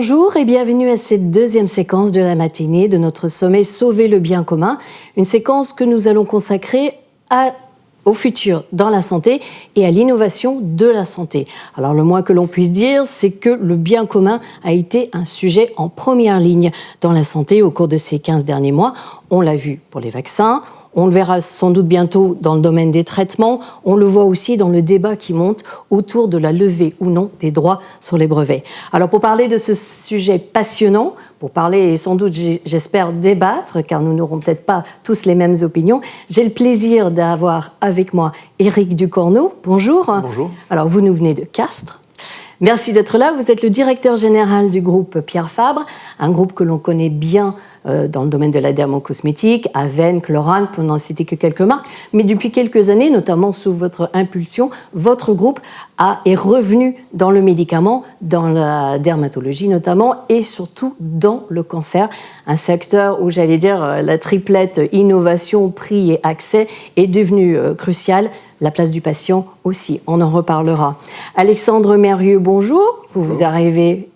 Bonjour et bienvenue à cette deuxième séquence de la matinée de notre sommet Sauver le bien commun, une séquence que nous allons consacrer au futur dans la santé et à l'innovation de la santé. Alors le moins que l'on puisse dire, c'est que le bien commun a été un sujet en première ligne dans la santé au cours de ces 15 derniers mois. On l'a vu pour les vaccins, on le verra sans doute bientôt dans le domaine des traitements. On le voit aussi dans le débat qui monte autour de la levée ou non des droits sur les brevets. Alors pour parler de ce sujet passionnant, pour parler et sans doute j'espère débattre, car nous n'aurons peut-être pas tous les mêmes opinions, j'ai le plaisir d'avoir avec moi Éric Ducorneau. Bonjour. Bonjour. Alors vous nous venez de Castres. Merci d'être là. Vous êtes le directeur général du groupe Pierre Fabre, un groupe que l'on connaît bien dans le domaine de la dermocosmétique, Aven, Chlorane, pour n'en citer que quelques marques. Mais depuis quelques années, notamment sous votre impulsion, votre groupe a, est revenu dans le médicament, dans la dermatologie notamment, et surtout dans le cancer, un secteur où, j'allais dire, euh, la triplette innovation, prix et accès est devenue euh, cruciale la place du patient aussi, on en reparlera. Alexandre Mérieux, bonjour. Vous vous arrivez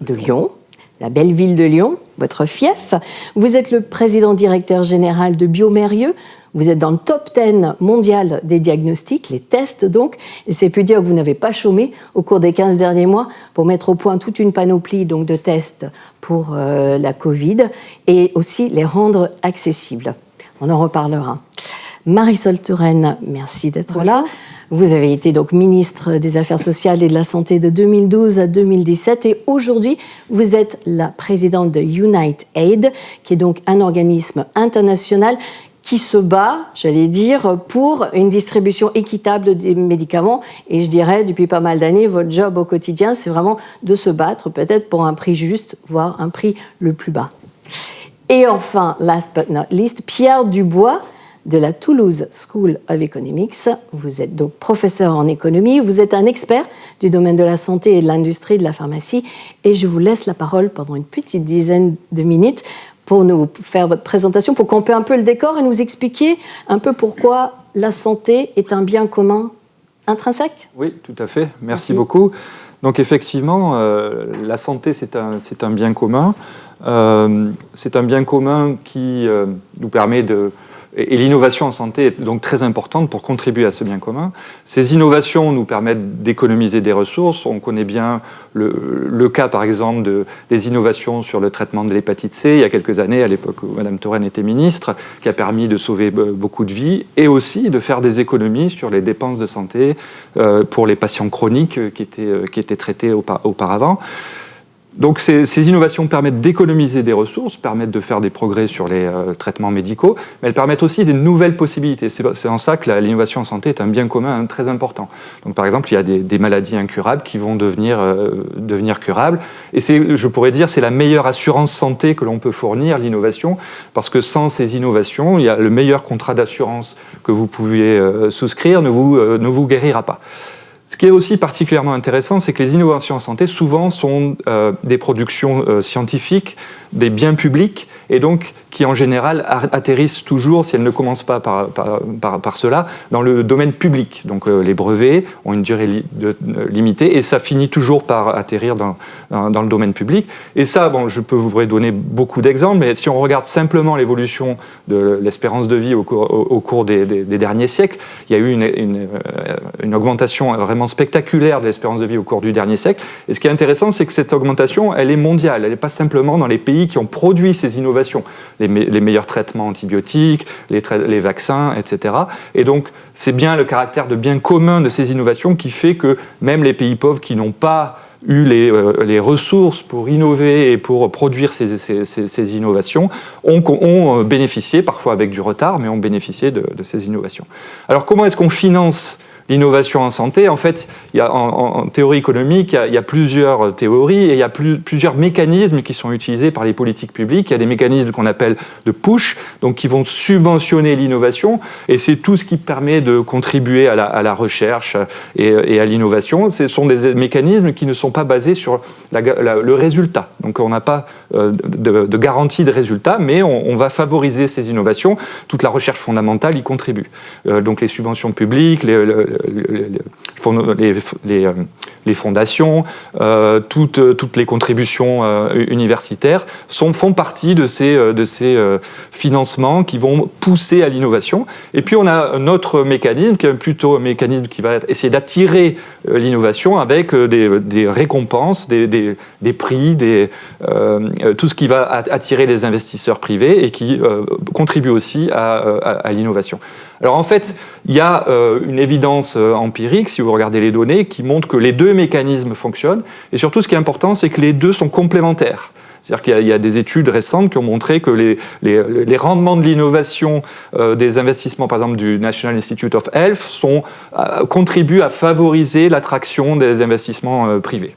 de Lyon, la belle ville de Lyon, votre fief. Vous êtes le président directeur général de Biomérieux. Vous êtes dans le top 10 mondial des diagnostics, les tests donc. Et c'est plus dire que vous n'avez pas chômé au cours des 15 derniers mois pour mettre au point toute une panoplie donc, de tests pour euh, la Covid et aussi les rendre accessibles. On en reparlera. Marisol Touraine, merci d'être là. Vous avez été donc ministre des Affaires sociales et de la Santé de 2012 à 2017 et aujourd'hui, vous êtes la présidente de Unite Aid, qui est donc un organisme international qui se bat, j'allais dire, pour une distribution équitable des médicaments. Et je dirais, depuis pas mal d'années, votre job au quotidien, c'est vraiment de se battre, peut-être pour un prix juste, voire un prix le plus bas. Et enfin, last but not least, Pierre Dubois, de la Toulouse School of Economics. Vous êtes donc professeur en économie, vous êtes un expert du domaine de la santé et de l'industrie de la pharmacie et je vous laisse la parole pendant une petite dizaine de minutes pour nous faire votre présentation, pour camper un peu le décor et nous expliquer un peu pourquoi la santé est un bien commun intrinsèque. Oui, tout à fait. Merci, beaucoup. Donc effectivement, euh, la santé, c'est un, un, bien commun. Euh, c'est un bien commun qui euh, nous permet de, et l'innovation en santé est donc très importante pour contribuer à ce bien commun. Ces innovations nous permettent d'économiser des ressources. On connaît bien le, cas, par exemple, de, des innovations sur le traitement de l'hépatite C il y a quelques années, à l'époque où Mme Touraine était ministre, qui a permis de sauver beaucoup de vies et aussi de faire des économies sur les dépenses de santé euh, pour les patients chroniques qui étaient, euh, qui étaient traités auparavant. Donc ces, innovations permettent d'économiser des ressources, permettent de faire des progrès sur les euh, traitements médicaux, mais elles permettent aussi des nouvelles possibilités. C'est en ça que l'innovation en santé est un bien commun très important. Donc par exemple, il y a des, maladies incurables qui vont devenir, euh, devenir curables. Et je pourrais dire c'est la meilleure assurance santé que l'on peut fournir, l'innovation, parce que sans ces innovations, il y a le meilleur contrat d'assurance que vous pouvez euh, souscrire ne vous, ne vous guérira pas. Ce qui est aussi particulièrement intéressant, c'est que les innovations en santé, souvent, sont euh, des productions euh, scientifiques, des biens publics, et donc qui en général atterrissent toujours, si elles ne commencent pas par, par, par, cela, dans le domaine public. Donc euh, les brevets ont une durée de, limitée et ça finit toujours par atterrir dans, dans, le domaine public. Et ça, bon, je peux vous donner beaucoup d'exemples, mais si on regarde simplement l'évolution de l'espérance de vie au cours, cours des, derniers siècles, il y a eu une, euh, une augmentation vraiment spectaculaire de l'espérance de vie au cours du dernier siècle. Et ce qui est intéressant, c'est que cette augmentation, elle est mondiale, elle n'est pas simplement dans les pays qui ont produit ces innovations les, meilleurs traitements antibiotiques, les, vaccins, etc. Et donc, c'est bien le caractère de bien commun de ces innovations qui fait que même les pays pauvres qui n'ont pas eu les, euh, ressources pour innover et pour produire ces, innovations ont, ont, bénéficié, parfois avec du retard, mais ont bénéficié de ces innovations. Alors comment est-ce qu'on finance l'innovation en santé, en fait, il y a, en, théorie économique, il y, a, plusieurs théories et il y a plusieurs mécanismes qui sont utilisés par les politiques publiques. Il y a des mécanismes qu'on appelle de push, donc qui vont subventionner l'innovation, et c'est tout ce qui permet de contribuer à la, recherche et, à l'innovation. Ce sont des mécanismes qui ne sont pas basés sur le résultat. Donc on n'a pas euh, de, garantie de résultat, mais on, va favoriser ces innovations. Toute la recherche fondamentale y contribue. Euh, donc les subventions publiques, les, les, les, les fondations, toutes, toutes les contributions universitaires sont, font partie de ces, de ces financements qui vont pousser à l'innovation. Et puis on a un autre mécanisme qui est plutôt un mécanisme qui va essayer d'attirer l'innovation avec des, des récompenses, des, des, des prix, tout ce qui va attirer les investisseurs privés et qui contribue aussi à, à l'innovation. Alors en fait, il y a euh, une évidence euh, empirique, si vous regardez les données, qui montre que les deux mécanismes fonctionnent. Et surtout, ce qui est important, c'est que les deux sont complémentaires. C'est-à-dire qu'il y, a des études récentes qui ont montré que les, les, rendements de l'innovation euh, des investissements, par exemple du National Institute of Health, sont, contribuent à favoriser l'attraction des investissements privés.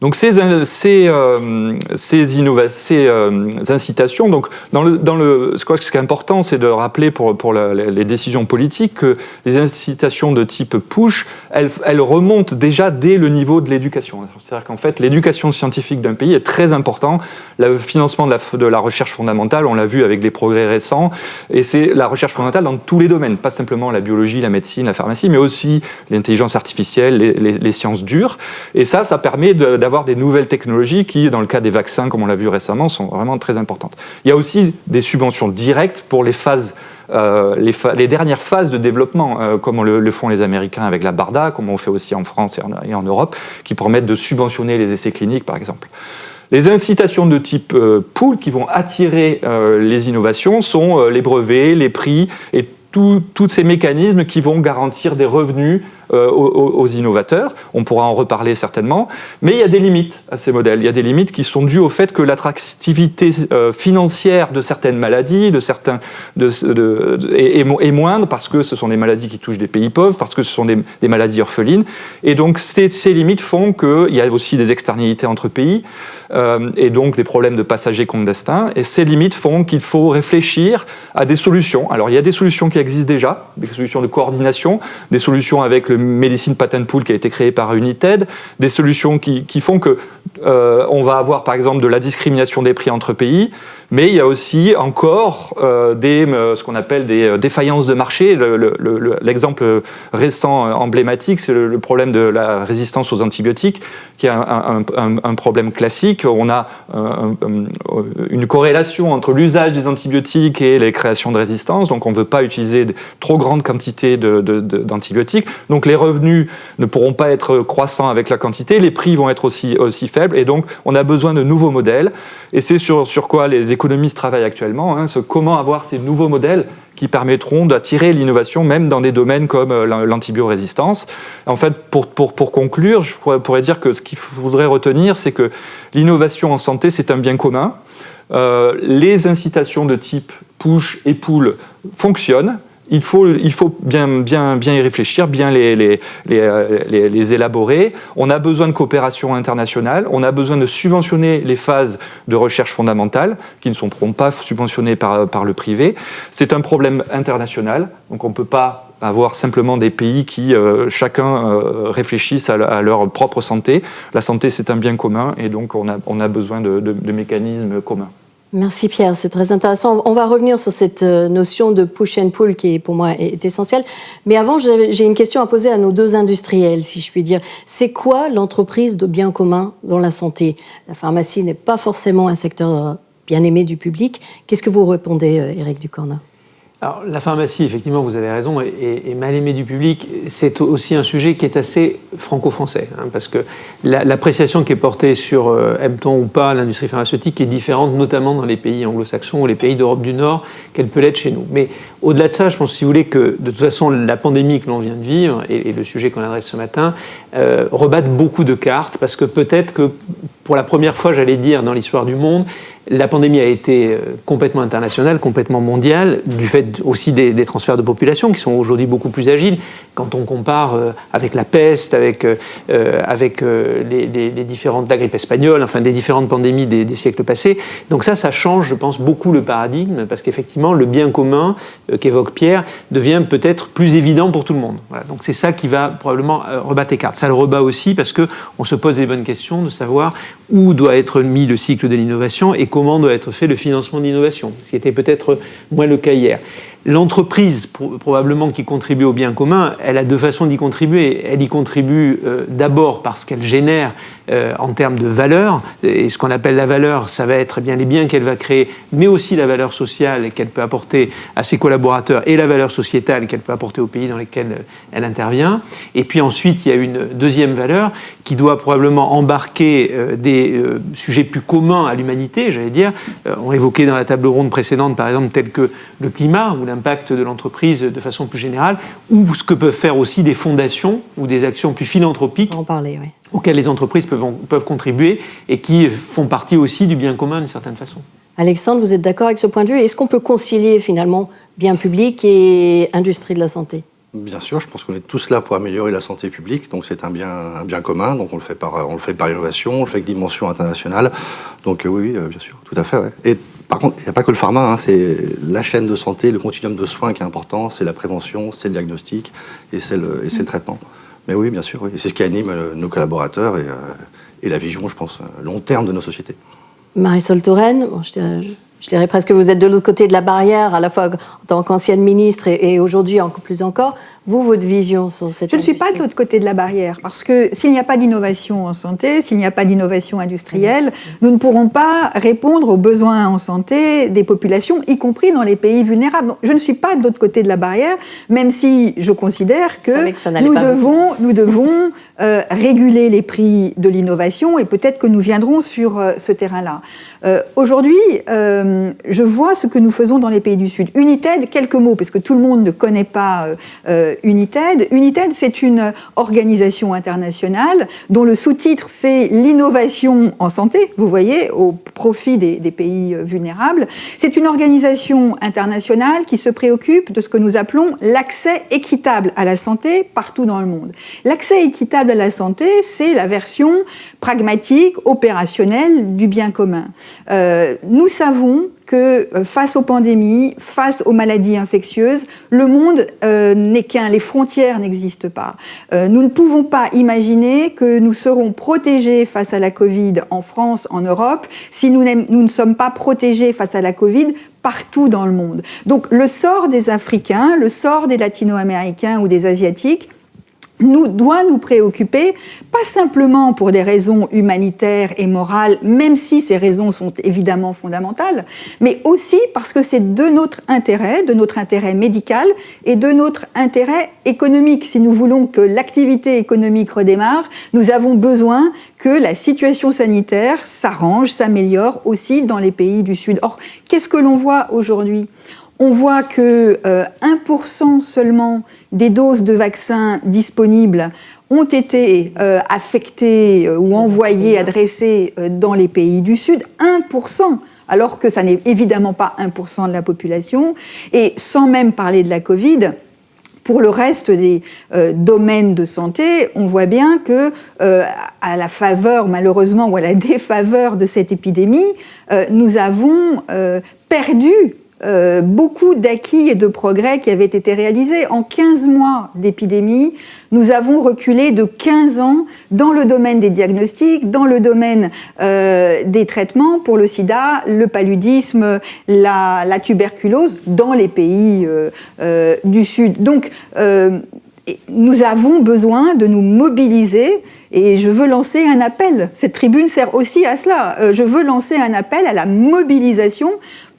Donc ces, ces, euh, ces, euh, incitations, donc dans le, dans le, ce qui est important, c'est de rappeler pour, pour les décisions politiques que les incitations de type push, elles, elles remontent déjà dès le niveau de l'éducation. C'est-à-dire qu'en fait, l'éducation scientifique d'un pays est très important. Le financement de la, de la recherche fondamentale, on l'a vu avec les progrès récents, et c'est la recherche fondamentale dans tous les domaines, pas simplement la biologie, la médecine, la pharmacie, mais aussi l'intelligence artificielle, les, les, les, sciences dures. Et ça, ça permet d'avoir des nouvelles technologies qui, dans le cas des vaccins, comme on l'a vu récemment, sont vraiment très importantes. Il y a aussi des subventions directes pour les phases euh, les, dernières phases de développement, euh, comme le, font les Américains avec la BARDA, comme on fait aussi en France et en, Europe, qui permettent de subventionner les essais cliniques, par exemple. Les incitations de type euh, pool qui vont attirer les innovations sont les brevets, les prix et tous ces mécanismes qui vont garantir des revenus euh, aux, innovateurs. On pourra en reparler certainement. Mais il y a des limites à ces modèles. Il y a des limites qui sont dues au fait que l'attractivité euh, financière de certaines maladies de certains, est, moindre parce que ce sont des maladies qui touchent des pays pauvres, parce que ce sont des, maladies orphelines. Et donc ces, ces limites font qu'il y a aussi des externalités entre pays euh, et donc des problèmes de passagers clandestins. Et ces limites font qu'il faut réfléchir à des solutions. Alors il y a des solutions qui existent déjà, des solutions de coordination, des solutions avec le Medicine Patent Pool qui a été créé par United, des solutions qui, font que euh, on va avoir par exemple de la discrimination des prix entre pays, mais il y a aussi encore euh, des, euh, ce qu'on appelle des défaillances de marché. L'exemple récent emblématique, c'est le, problème de la résistance aux antibiotiques, qui est un, problème classique. On a une corrélation entre l'usage des antibiotiques et les créations de résistance, donc on ne veut pas utiliser trop grandes quantités d'antibiotiques. donc les revenus ne pourront pas être croissants avec la quantité, les prix vont être aussi, aussi faibles, et donc on a besoin de nouveaux modèles. Et c'est sur, sur quoi les économistes travaillent actuellement, hein, comment avoir ces nouveaux modèles qui permettront d'attirer l'innovation même dans des domaines comme euh, l'antibiorésistance. En fait, pour, pour, pour, conclure, je pourrais dire que ce qu'il faudrait retenir, c'est que l'innovation en santé, c'est un bien commun. Euh, les incitations de type push et pull fonctionnent, il faut, il faut bien, bien, bien y réfléchir, bien les, les, les, les, élaborer. On a besoin de coopération internationale, on a besoin de subventionner les phases de recherche fondamentale qui ne seront pas subventionnées par, par le privé. C'est un problème international, donc on ne peut pas avoir simplement des pays qui, euh, chacun, euh, réfléchissent à, leur propre santé. La santé, c'est un bien commun et donc on a, on a besoin de, de mécanismes communs. Merci Pierre, c'est très intéressant. On va revenir sur cette euh, notion de push and pull qui pour moi est essentielle. Mais avant, j'ai une question à poser à nos deux industriels, si je puis dire. C'est quoi l'entreprise de bien commun dans la santé? La pharmacie n'est pas forcément un secteur euh, bien aimé du public. Qu'est-ce que vous répondez, Eric euh, Ducorna alors, la pharmacie, effectivement, vous avez raison, est, mal aimée du public. C'est aussi un sujet qui est assez franco-français, hein, parce que l'appréciation qui est portée sur euh, aime-t-on ou pas l'industrie pharmaceutique est différente, notamment dans les pays anglo-saxons ou les pays d'Europe du Nord, qu'elle peut l'être chez nous. Mais au-delà de ça, je pense, si vous voulez, que de toute façon, la pandémie que l'on vient de vivre et, le sujet qu'on adresse ce matin euh, rebattent beaucoup de cartes, parce que peut-être que pour la première fois, j'allais dire, dans l'histoire du monde, la pandémie a été euh, complètement internationale, complètement mondiale, du fait aussi des, transferts de population qui sont aujourd'hui beaucoup plus agiles. Quand on compare euh, avec la peste, avec, euh, avec les, différentes, la grippe espagnole, enfin des différentes pandémies des, siècles passés. Donc ça, ça change, je pense, beaucoup le paradigme, parce qu'effectivement, le bien commun qu'évoque Pierre devient peut-être plus évident pour tout le monde. Donc c'est ça qui va probablement rebattre les cartes. Ça le rebat aussi parce qu'on se pose les bonnes questions de savoir où doit être mis le cycle de l'innovation et comment doit être fait le financement d'innovation, ce qui était peut-être moins le cas hier. L'entreprise, probablement qui contribue au bien commun, elle a deux façons d'y contribuer. Elle y contribue euh, d'abord parce qu'elle génère euh, en termes de valeur, et ce qu'on appelle la valeur, ça va être eh bien les biens qu'elle va créer, mais aussi la valeur sociale qu'elle peut apporter à ses collaborateurs et la valeur sociétale qu'elle peut apporter aux pays dans lesquels euh, elle intervient. Et puis ensuite, il y a une deuxième valeur qui doit probablement embarquer des sujets plus communs à l'humanité, j'allais dire. on évoquait dans la table ronde précédente, par exemple, tel que le climat ou l'impact de l'entreprise de façon plus générale, ou ce que peuvent faire aussi des fondations ou des actions plus philanthropiques en parler, oui. Auxquelles les entreprises peuvent, peuvent contribuer et qui font partie aussi du bien commun d'une certaine façon. Alexandre, vous êtes d'accord avec ce point de vue? Est-ce qu'on peut concilier finalement bien public et industrie de la santé? Bien sûr, je pense qu'on est tous là pour améliorer la santé publique, donc c'est un bien, un bien commun, donc on le fait par, on le fait par l'innovation, on le fait avec dimension internationale, donc euh, oui, euh, bien sûr, tout à fait. Ouais. Et par contre, il n'y a pas que le pharma, hein, c'est la chaîne de santé, le continuum de soins qui est important, c'est la prévention, c'est le diagnostic et c'est le, le, traitement. Mais oui, bien sûr, oui. c'est ce qui anime euh, nos collaborateurs et, et, la vision, je pense, long terme de nos sociétés. Marisol Touraine, bon, je je dirais presque que vous êtes de l'autre côté de la barrière, à la fois en tant qu'ancienne ministre et, aujourd'hui encore plus encore. Vous, votre vision sur cette Je ne suis pas de l'autre côté de la barrière, parce que s'il n'y a pas d'innovation en santé, s'il n'y a pas d'innovation industrielle, nous ne pourrons pas répondre aux besoins en santé des populations, y compris dans les pays vulnérables. Donc, je ne suis pas de l'autre côté de la barrière, même si je considère que, nous, devons, nous, devons, euh, réguler les prix de l'innovation et peut-être que nous viendrons sur euh, ce terrain-là. Euh, aujourd'hui, euh, je vois ce que nous faisons dans les pays du Sud. United, quelques mots, parce que tout le monde ne connaît pas euh, euh, United. United, c'est une organisation internationale dont le sous-titre, c'est l'innovation en santé, vous voyez, au profit des, pays vulnérables. C'est une organisation internationale qui se préoccupe de ce que nous appelons l'accès équitable à la santé partout dans le monde. L'accès équitable à la santé, c'est la version pragmatique, opérationnelle du bien commun. Euh, nous savons que euh, face aux pandémies, face aux maladies infectieuses, le monde euh, n'est qu'un, les frontières n'existent pas. Euh, nous ne pouvons pas imaginer que nous serons protégés face à la Covid en France, en Europe, si nous, nous ne sommes pas protégés face à la Covid partout dans le monde. Donc le sort des Africains, le sort des Latino-Américains ou des Asiatiques, nous, doit nous préoccuper, pas simplement pour des raisons humanitaires et morales, même si ces raisons sont évidemment fondamentales, mais aussi parce que c'est de notre intérêt, de notre intérêt médical et de notre intérêt économique. Si nous voulons que l'activité économique redémarre, nous avons besoin que la situation sanitaire s'arrange, s'améliore aussi dans les pays du Sud. Or, qu'est-ce que l'on voit aujourd'hui? On voit que 1% euh, seulement des doses de vaccins disponibles ont été euh, affectées euh, ou envoyées, adressées dans les pays du Sud. 1% alors que ça n'est évidemment pas 1% de la population. Et sans même parler de la Covid, pour le reste des domaines de santé, on voit bien que, à la faveur, malheureusement, ou à la défaveur de cette épidémie, nous avons perdu euh, beaucoup d'acquis et de progrès qui avaient été réalisés. En 15 mois d'épidémie, nous avons reculé de 15 ans dans le domaine des diagnostics, dans le domaine euh, des traitements pour le sida, le paludisme, la, la tuberculose, dans les pays euh, euh du Sud. Donc, euh, nous avons besoin de nous mobiliser et je veux lancer un appel. Cette tribune sert aussi à cela. Je veux lancer un appel à la mobilisation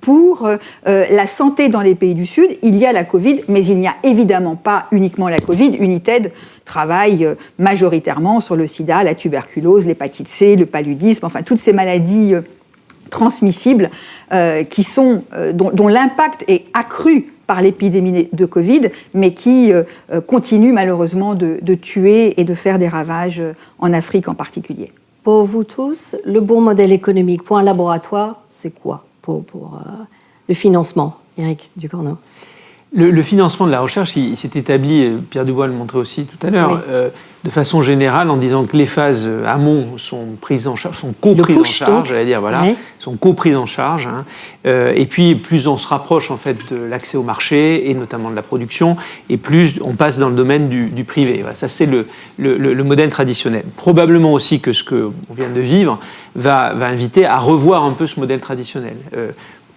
pour euh, euh, la santé dans les pays du Sud. Il y a la Covid, mais il n'y a évidemment pas uniquement la Covid. United travaille euh, majoritairement sur le sida, la tuberculose, l'hépatite C, le paludisme, enfin toutes ces maladies transmissibles qui sont, dont, l'impact est accru par l'épidémie de Covid, mais qui continue malheureusement de, de, tuer et de faire des ravages en Afrique en particulier. Pour vous tous, le bon modèle économique pour un laboratoire, c'est quoi? Pour, euh, le financement, Eric Ducorneau le, financement de la recherche, il, s'est établi, Pierre Dubois le montrait aussi tout à l'heure, euh, de façon générale en disant que les phases amont sont prises en charge, sont co-prises en charge, j'allais dire, voilà, sont co-prises en charge. Hein. Euh, et puis, plus on se rapproche en fait de l'accès au marché et notamment de la production, et plus on passe dans le domaine du, privé. Voilà, ça, c'est le, le, modèle traditionnel. Probablement aussi que ce qu'on vient de vivre va, va, inviter à revoir un peu ce modèle traditionnel. Euh,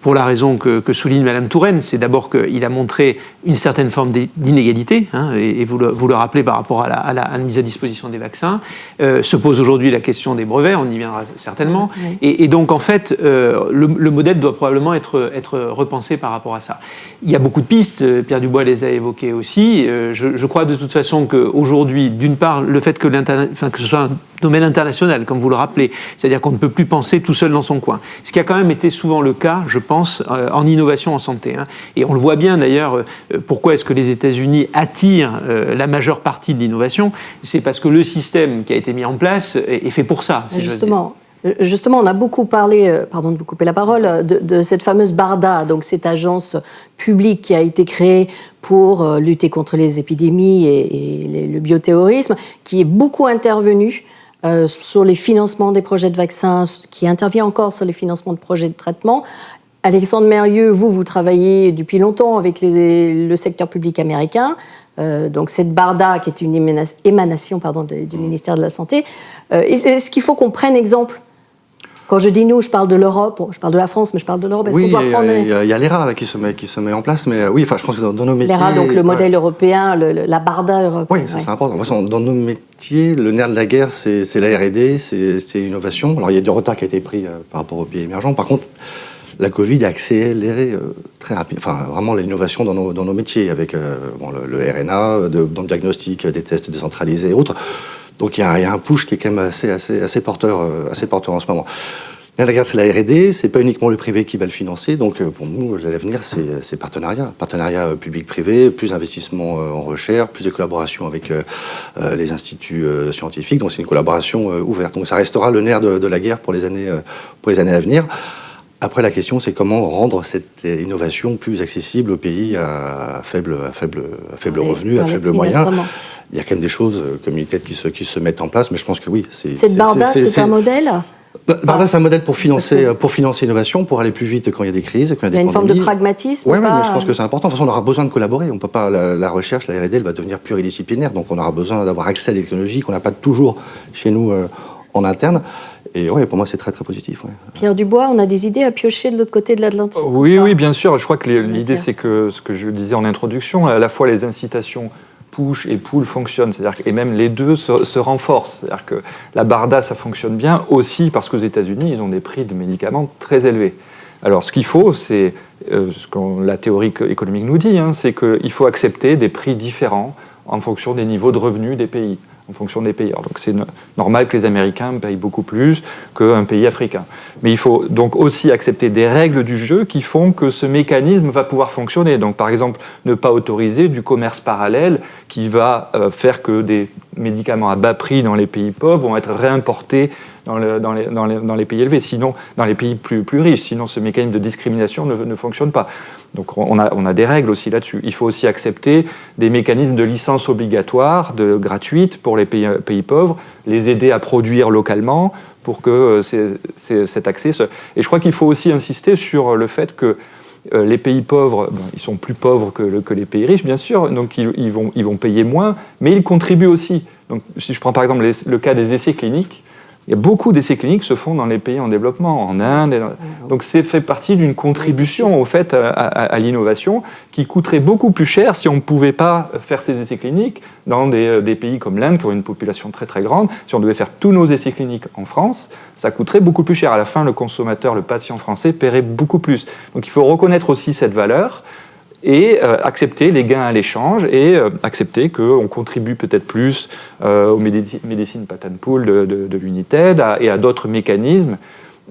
pour la raison que, souligne Madame Touraine, c'est d'abord qu'il a montré une certaine forme d'inégalité, hein, et, vous, le, vous, le, rappelez par rapport à la, mise à disposition des vaccins. Euh, se pose aujourd'hui la question des brevets, on y viendra certainement. Et, donc, en fait, euh, le, modèle doit probablement être, être repensé par rapport à ça. Il y a beaucoup de pistes, Pierre Dubois les a évoquées aussi. Je, je, crois de toute façon qu'aujourd'hui, d'une part, le fait que, enfin, que ce soit un domaine international, comme vous le rappelez, c'est-à-dire qu'on ne peut plus penser tout seul dans son coin. Ce qui a quand même été souvent le cas, je pense, euh, en innovation en santé. Hein. Et on le voit bien d'ailleurs, euh, pourquoi est-ce que les États-Unis attirent euh, la majeure partie de l'innovation? C'est parce que le système qui a été mis en place est, fait pour ça. Justement. Justement, on a beaucoup parlé, pardon de vous couper la parole, de, cette fameuse BARDA, donc cette agence publique qui a été créée pour lutter contre les épidémies et, le bioterrorisme, qui est beaucoup intervenue euh, sur les financements des projets de vaccins, qui intervient encore sur les financements de projets de traitement. Alexandre Mérieux, vous, vous travaillez depuis longtemps avec le secteur public américain. Euh, donc cette BARDA, qui est une émanation pardon, du ministère de la Santé. Euh, Est-ce qu'il faut qu'on prenne exemple? Quand je dis nous, je parle de l'Europe, je parle de la France, mais je parle de l'Europe. Oui, il y, a l'ERA qui, se met, qui se met en place, mais euh, oui, enfin, je pense que dans, nos métiers... L'ERA, donc le modèle européen, la BARDA européenne. Oui, c'est important. Dans nos métiers, le nerf de la guerre, c'est la R&D, c'est l'innovation. Alors, il y a du retard qui a été pris par rapport aux pays émergents. Par contre, la Covid a accéléré euh, très rapidement, enfin vraiment l'innovation dans nos, dans nos, métiers, avec le, RNA, dans le diagnostic, des tests décentralisés et autres. Donc il y, a un push qui est quand même assez, assez, assez porteur, euh, assez porteur en ce moment. La guerre, c'est la R&D, c'est pas uniquement le privé qui va le financer. Donc euh, pour nous, l'avenir, c'est partenariat, partenariat euh, public-privé, plus d'investissement en recherche, plus de collaboration avec les instituts scientifiques. Donc c'est une collaboration ouverte. Donc ça restera le nerf de, la guerre pour les années, pour les années à venir. Après, la question, c'est comment rendre cette innovation plus accessible aux pays à faible, à faible, à faible revenu, à faible moyen il y a quand même des choses euh, communautaires qui se, qui se mettent en place, mais je pense que oui. Cette Barda, c'est un modèle Barda, c'est un modèle pour financer, pour financer l'innovation, pour aller plus vite quand il y a des crises, quand il y a des Il y a une forme de pragmatisme Oui, mais je pense que c'est important. De toute façon, on aura besoin de collaborer. On peut pas, la, recherche, la R&D, elle va devenir pluridisciplinaire. Donc, on aura besoin d'avoir accès à des technologies qu'on n'a pas toujours chez nous euh, en interne. Et oui, pour moi, c'est très, très positif. Pierre Dubois, on a des idées à piocher de l'autre côté de l'Atlantique Oui, oui, bien sûr. Je crois que l'idée, c'est que ce que je disais en introduction, à la fois les incitations push et pull fonctionnent, c'est-à-dire et même les deux se, renforcent. C'est-à-dire que la Barda, ça fonctionne bien aussi parce qu'aux États-Unis, ils ont des prix de médicaments très élevés. Alors, ce qu'il faut, c'est euh, ce que la théorie économique nous dit, hein, c'est qu'il faut accepter des prix différents en fonction des niveaux de revenus des pays en fonction des pays. donc c'est normal que les Américains payent beaucoup plus qu'un pays africain. Mais il faut donc aussi accepter des règles du jeu qui font que ce mécanisme va pouvoir fonctionner. Donc par exemple, ne pas autoriser du commerce parallèle qui va euh, faire que des médicaments à bas prix dans les pays pauvres vont être réimportés dans, les, pays élevés, sinon dans les pays plus, plus riches. Sinon ce mécanisme de discrimination ne, ne fonctionne pas. Donc on a, on a des règles aussi là-dessus. Il faut aussi accepter des mécanismes de licence obligatoire, de, gratuite pour les pays, pays pauvres, les aider à produire localement pour que euh, cet accès... Se... Et je crois qu'il faut aussi insister sur le fait que euh, les pays pauvres, ils sont plus pauvres que, que, les pays riches, bien sûr, donc ils, vont, ils vont payer moins, mais ils contribuent aussi. Donc, si je prends par exemple le cas des essais cliniques, il y a beaucoup d'essais cliniques se font dans les pays en développement, en Inde. Donc c'est fait partie d'une contribution au fait à, l'innovation qui coûterait beaucoup plus cher si on ne pouvait pas faire ces essais cliniques dans des, des pays comme l'Inde qui ont une population très très grande. Si on devait faire tous nos essais cliniques en France, ça coûterait beaucoup plus cher. À la fin, le consommateur, le patient français paierait beaucoup plus. Donc il faut reconnaître aussi cette valeur et euh, accepter les gains à l'échange et euh, accepter qu'on contribue peut-être plus euh, aux médecines patent pool de, de, l'United et à d'autres mécanismes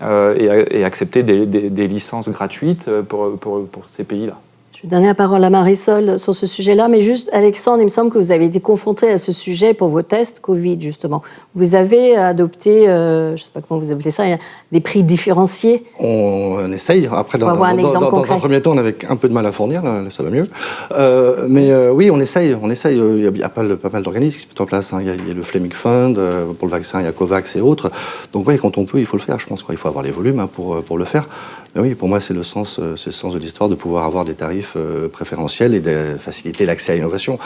et, accepter des, licences gratuites pour ces pays-là. Je vais donner la parole à Marisol sur ce sujet-là, mais juste, Alexandre, il me semble que vous avez été confronté à ce sujet pour vos tests Covid, justement. Vous avez adopté, euh, je ne sais pas comment vous appelez ça, des prix différenciés On, essaye. Après, dans, un, dans, un premier temps, on avait un peu de mal à fournir, là, ça va mieux. Euh, mais euh, oui, on essaye. On essaye. Il y a, pas, mal d'organismes qui se mettent en place. Hein. Il, y a, le Fleming Fund, pour le vaccin, il y a COVAX et autres. Donc oui, quand on peut, il faut le faire, je pense. Il faut avoir les volumes hein, pour, pour le faire. Oui, pour moi, c'est le sens, euh, le sens de l'histoire de pouvoir avoir des tarifs euh, préférentiels et de faciliter l'accès à l'innovation.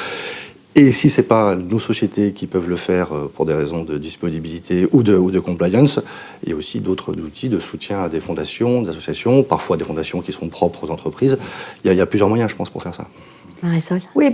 Et si ce n'est pas nos sociétés qui peuvent le faire euh, pour des raisons de disponibilité ou de, ou de compliance, il y a aussi d'autres outils de soutien à des fondations, des associations, parfois des fondations qui sont propres aux entreprises. Il y a, il y a plusieurs moyens, je pense, pour faire ça. Marisol? Oui,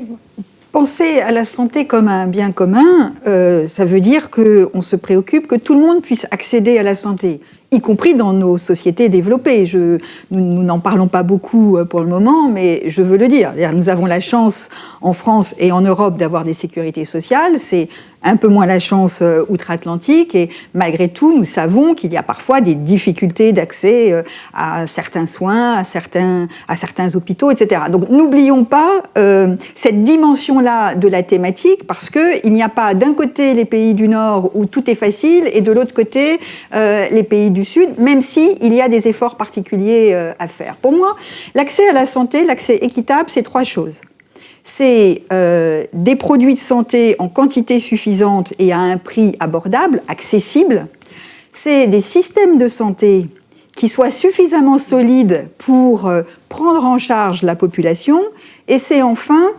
penser à la santé comme un bien commun, euh, ça veut dire qu'on se préoccupe que tout le monde puisse accéder à la santé y compris dans nos sociétés développées. Je, nous n'en parlons pas beaucoup euh, pour le moment, mais je veux le dire. Nous avons la chance en France et en Europe d'avoir des sécurités sociales. C'est un peu moins la chance euh, outre-Atlantique et malgré tout, nous savons qu'il y a parfois des difficultés d'accès euh, à certains soins, à certains, à certains hôpitaux, etc. Donc n'oublions pas euh, cette dimension-là de la thématique parce qu'il n'y a pas d'un côté les pays du Nord où tout est facile et de l'autre côté les pays du Sud, même si il y a des efforts particuliers à faire. Pour moi, l'accès à la santé, l'accès équitable, c'est trois choses c'est euh, des produits de santé en quantité suffisante et à un prix abordable, accessible. C'est des systèmes de santé qui soient suffisamment solides pour euh, prendre en charge la population. Et c'est enfin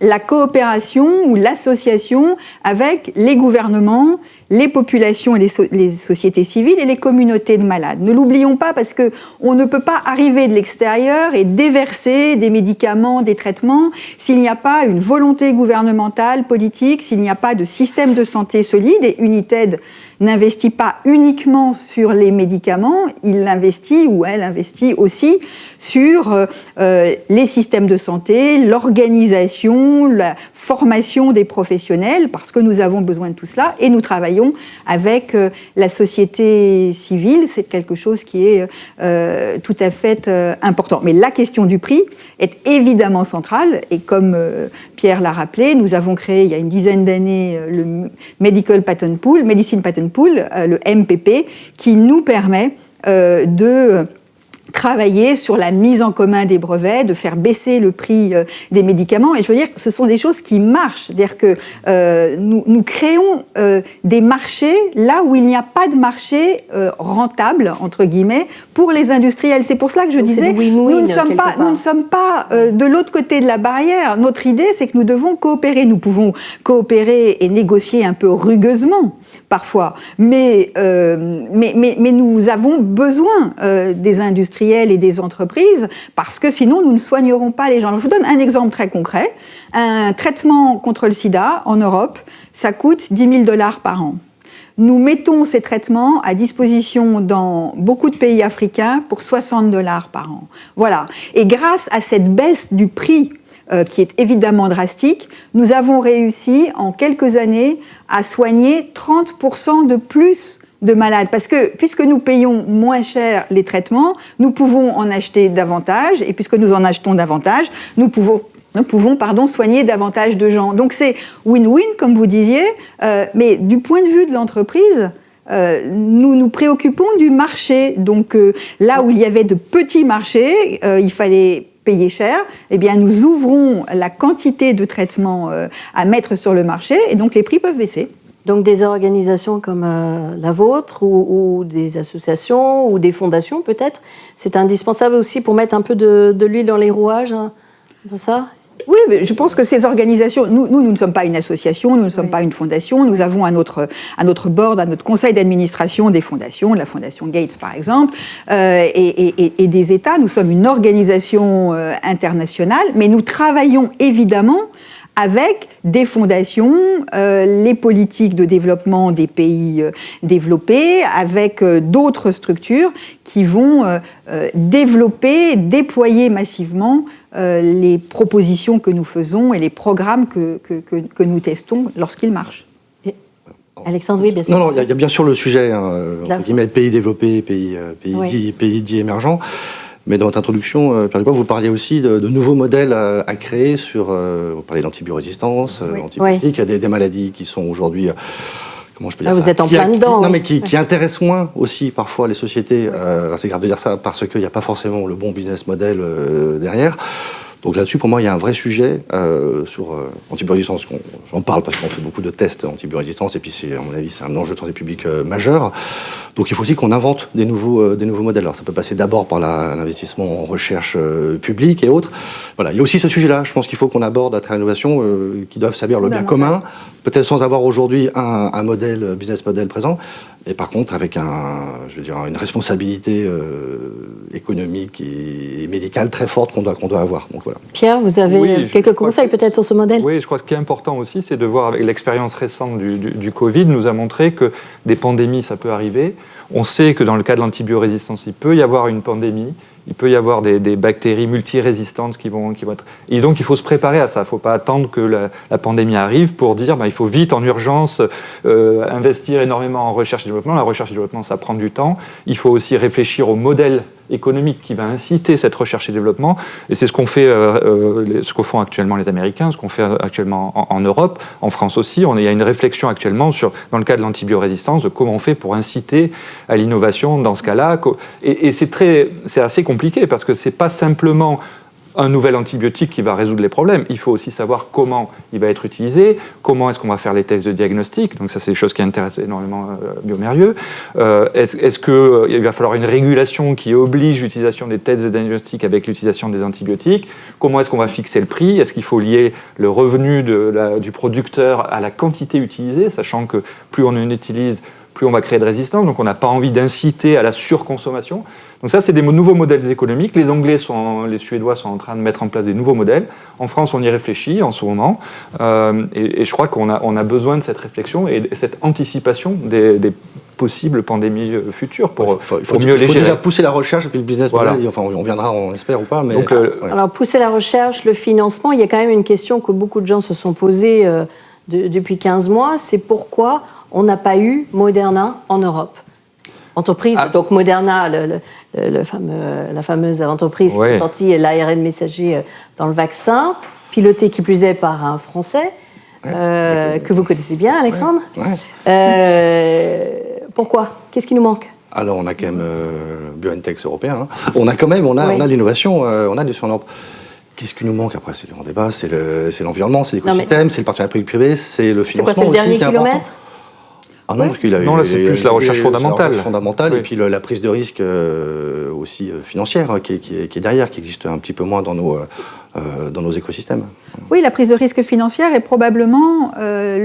la coopération ou l'association avec les gouvernements, les populations et les, sociétés civiles et les communautés de malades. Ne l'oublions pas parce que on ne peut pas arriver de l'extérieur et déverser des médicaments, des traitements s'il n'y a pas une volonté gouvernementale, politique, s'il n'y a pas de système de santé solide et United n'investit pas uniquement sur les médicaments, il investit ou elle investit aussi sur euh, euh, les systèmes de santé, l'organisation, la formation des professionnels, parce que nous avons besoin de tout cela, et nous travaillons avec euh, la société civile. C'est quelque chose qui est tout à fait important. Mais la question du prix est évidemment centrale, et comme Pierre l'a rappelé, nous avons créé il y a une dizaine d'années le Medical Patent Pool, Medicine Patent Pool, euh, le MPP, qui nous permet euh, de travailler sur la mise en commun des brevets, de faire baisser le prix euh, des médicaments. Et je veux dire, ce sont des choses qui marchent. C'est-à-dire que nous, nous, créons des marchés là où il n'y a pas de marché rentable, entre guillemets, pour les industriels. C'est pour cela que je disais, nous, ne sommes pas, nous ne sommes pas de l'autre côté de la barrière. Notre idée, c'est que nous devons coopérer. Nous pouvons coopérer et négocier un peu rugueusement parfois. Mais, euh, mais, mais, mais, nous avons besoin euh, des industriels et des entreprises parce que sinon nous ne soignerons pas les gens. je vous donne un exemple très concret. Un traitement contre le sida en Europe, ça coûte 10 000 dollars par an. Nous mettons ces traitements à disposition dans beaucoup de pays africains pour 60 dollars par an. Voilà. Et grâce à cette baisse du prix euh, qui est évidemment drastique, nous avons réussi en quelques années à soigner 30% de plus de malades. Parce que puisque nous payons moins cher les traitements, nous pouvons en acheter davantage, et puisque nous en achetons davantage, nous pouvons nous pouvons pardon, soigner davantage de gens. Donc c'est win-win, comme vous disiez, euh, mais du point de vue de l'entreprise, euh, nous nous préoccupons du marché. Donc là où il y avait de petits marchés, il fallait payer cher, eh bien, nous ouvrons la quantité de traitements euh, à mettre sur le marché et donc les prix peuvent baisser. Donc des organisations comme euh, la vôtre ou, des associations ou des fondations peut-être, c'est indispensable aussi pour mettre un peu de, l'huile dans les rouages, hein, ça? Oui, je pense que ces organisations, nous, nous, ne sommes pas une association, nous ne sommes pas une fondation, nous avons à notre, à notre board, à notre conseil d'administration des fondations, la fondation Gates par exemple, euh, et, et, des États. Nous sommes une organisation euh, internationale, mais nous travaillons évidemment avec des fondations, euh, les politiques de développement des pays euh, développés, avec euh, d'autres structures qui vont développer, déployer massivement les propositions que nous faisons et les programmes que, que, que, nous testons lorsqu'ils marchent. Alexandre, oui, bien sûr. Non, non, il y, a bien sûr le sujet, hein, pays développés, pays, pays, pays dits émergents. Mais dans votre introduction, euh, Pierre vous parliez aussi de, nouveaux modèles à, créer sur. Euh, vous parlez d'antibiorésistance, euh, antibiotiques, il y a des, maladies qui sont aujourd'hui. Comment je peux dire ah, Vous êtes en plein dedans. non, mais qui, qui, intéressent moins aussi parfois les sociétés. c'est grave de dire ça parce qu'il n'y a pas forcément le bon business model derrière. Donc là-dessus, pour moi, il y a un vrai sujet euh, sur euh, antibiorésistance. J'en parle parce qu'on fait beaucoup de tests antibiorésistance et puis, à mon avis, c'est un enjeu de santé publique euh, majeur. Donc il faut aussi qu'on invente des nouveaux, euh, des nouveaux modèles. Alors ça peut passer d'abord par l'investissement en recherche publique et autres. Voilà, il y a aussi ce sujet-là. Je pense qu'il faut qu'on aborde à travers l'innovation qui doivent servir le bien commun, peut-être sans avoir aujourd'hui un, un modèle, business model présent, et par contre, avec un, je veux dire, une responsabilité euh, économique et médicale très forte qu'on doit, qu'on doit avoir. Donc, voilà. Pierre, vous avez Oui, quelques conseils que- peut-être sur ce modèle? Oui, je crois que ce qui est important aussi, c'est de voir avec l'expérience récente du, du- du Covid, nous a montré que des pandémies, ça peut arriver. On sait que dans le cas de l'antibiorésistance, il peut y avoir une pandémie, il peut y avoir des, des bactéries multirésistantes qui vont, qui vont être... Et donc, il faut se préparer à ça. Il ne faut pas attendre que la, la pandémie arrive pour dire bah, il faut vite, en urgence, euh, investir énormément en recherche et développement. La recherche et développement, ça prend du temps. Il faut aussi réfléchir au modèle économique qui va inciter cette recherche et développement. Et c'est ce qu'on fait, euh, euh, ce actuellement les Américains, ce qu'on fait actuellement en, Europe, en France aussi. Il y a une réflexion actuellement sur, dans le cas de l'antibiorésistance, de comment on fait pour inciter à l'innovation dans ce cas-là. Et, et c'est très, c'est assez compliqué parce que c'est pas simplement un nouvel antibiotique qui va résoudre les problèmes. Il faut aussi savoir comment il va être utilisé, comment est-ce qu'on va faire les tests de diagnostic. Donc ça, c'est des choses qui intéressent énormément euh, Biomérieux. Euh, est-ce qu'il va falloir une régulation qui oblige l'utilisation des tests de diagnostic avec l'utilisation des antibiotiques? Comment est-ce qu'on va fixer le prix? Est-ce qu'il faut lier le revenu du producteur à la quantité utilisée, sachant que plus on en utilise, plus on va créer de résistance. Donc on n'a pas envie d'inciter à la surconsommation. Donc ça, c'est des nouveaux modèles économiques. Les Anglais, sont, les Suédois sont en train de mettre en place des nouveaux modèles. En France, on y réfléchit en ce moment. Euh, et, et je crois qu'on a, on a besoin de cette réflexion et de cette anticipation des, des possibles pandémies euh, futures pour, il faut, il faut- mieux il les faut gérer. déjà pousser la recherche et puis le business Voilà. model. Enfin, on viendra, on espère ou pas. Mais, Donc, euh, ouais. Alors, pousser la recherche, le financement, il y a quand même une question que beaucoup de gens se sont posées euh, de- depuis 15 mois, c'est pourquoi on n'a pas eu Moderna en Europe Entreprise, Ah. donc Moderna, le- le- le- le fameux- la fameuse entreprise qui a sorti l'ARN messager euh, dans le vaccin, pilotée qui plus est par un Français, euh, que vous connaissez bien, Alexandre. Ouais. Euh, pourquoi? Qu'est-ce qui nous manque? Alors, on a quand même euh, BioNTech européen. hein. On a quand même, on a, on a l'innovation, on a sur l'Europe. Qu'est-ce qui nous manque? Après C'est le grand débat, c'est le- c'est l'environnement, c'est mais- l'écosystème, c'est le partenariat public-privé, c'est le C'est financement quoi, c'est le aussi dernier important. Ah non, parce qu'il a Non, là, c'est plus la recherche fondamentale. recherche fondamentale Oui. et puis le- la prise de risque euh, aussi euh, financière hein, qui, est, qui est- qui est derrière, qui existe un petit peu moins dans nos, euh, euh, dans nos écosystèmes. Oui, la prise de risque financière est probablement euh,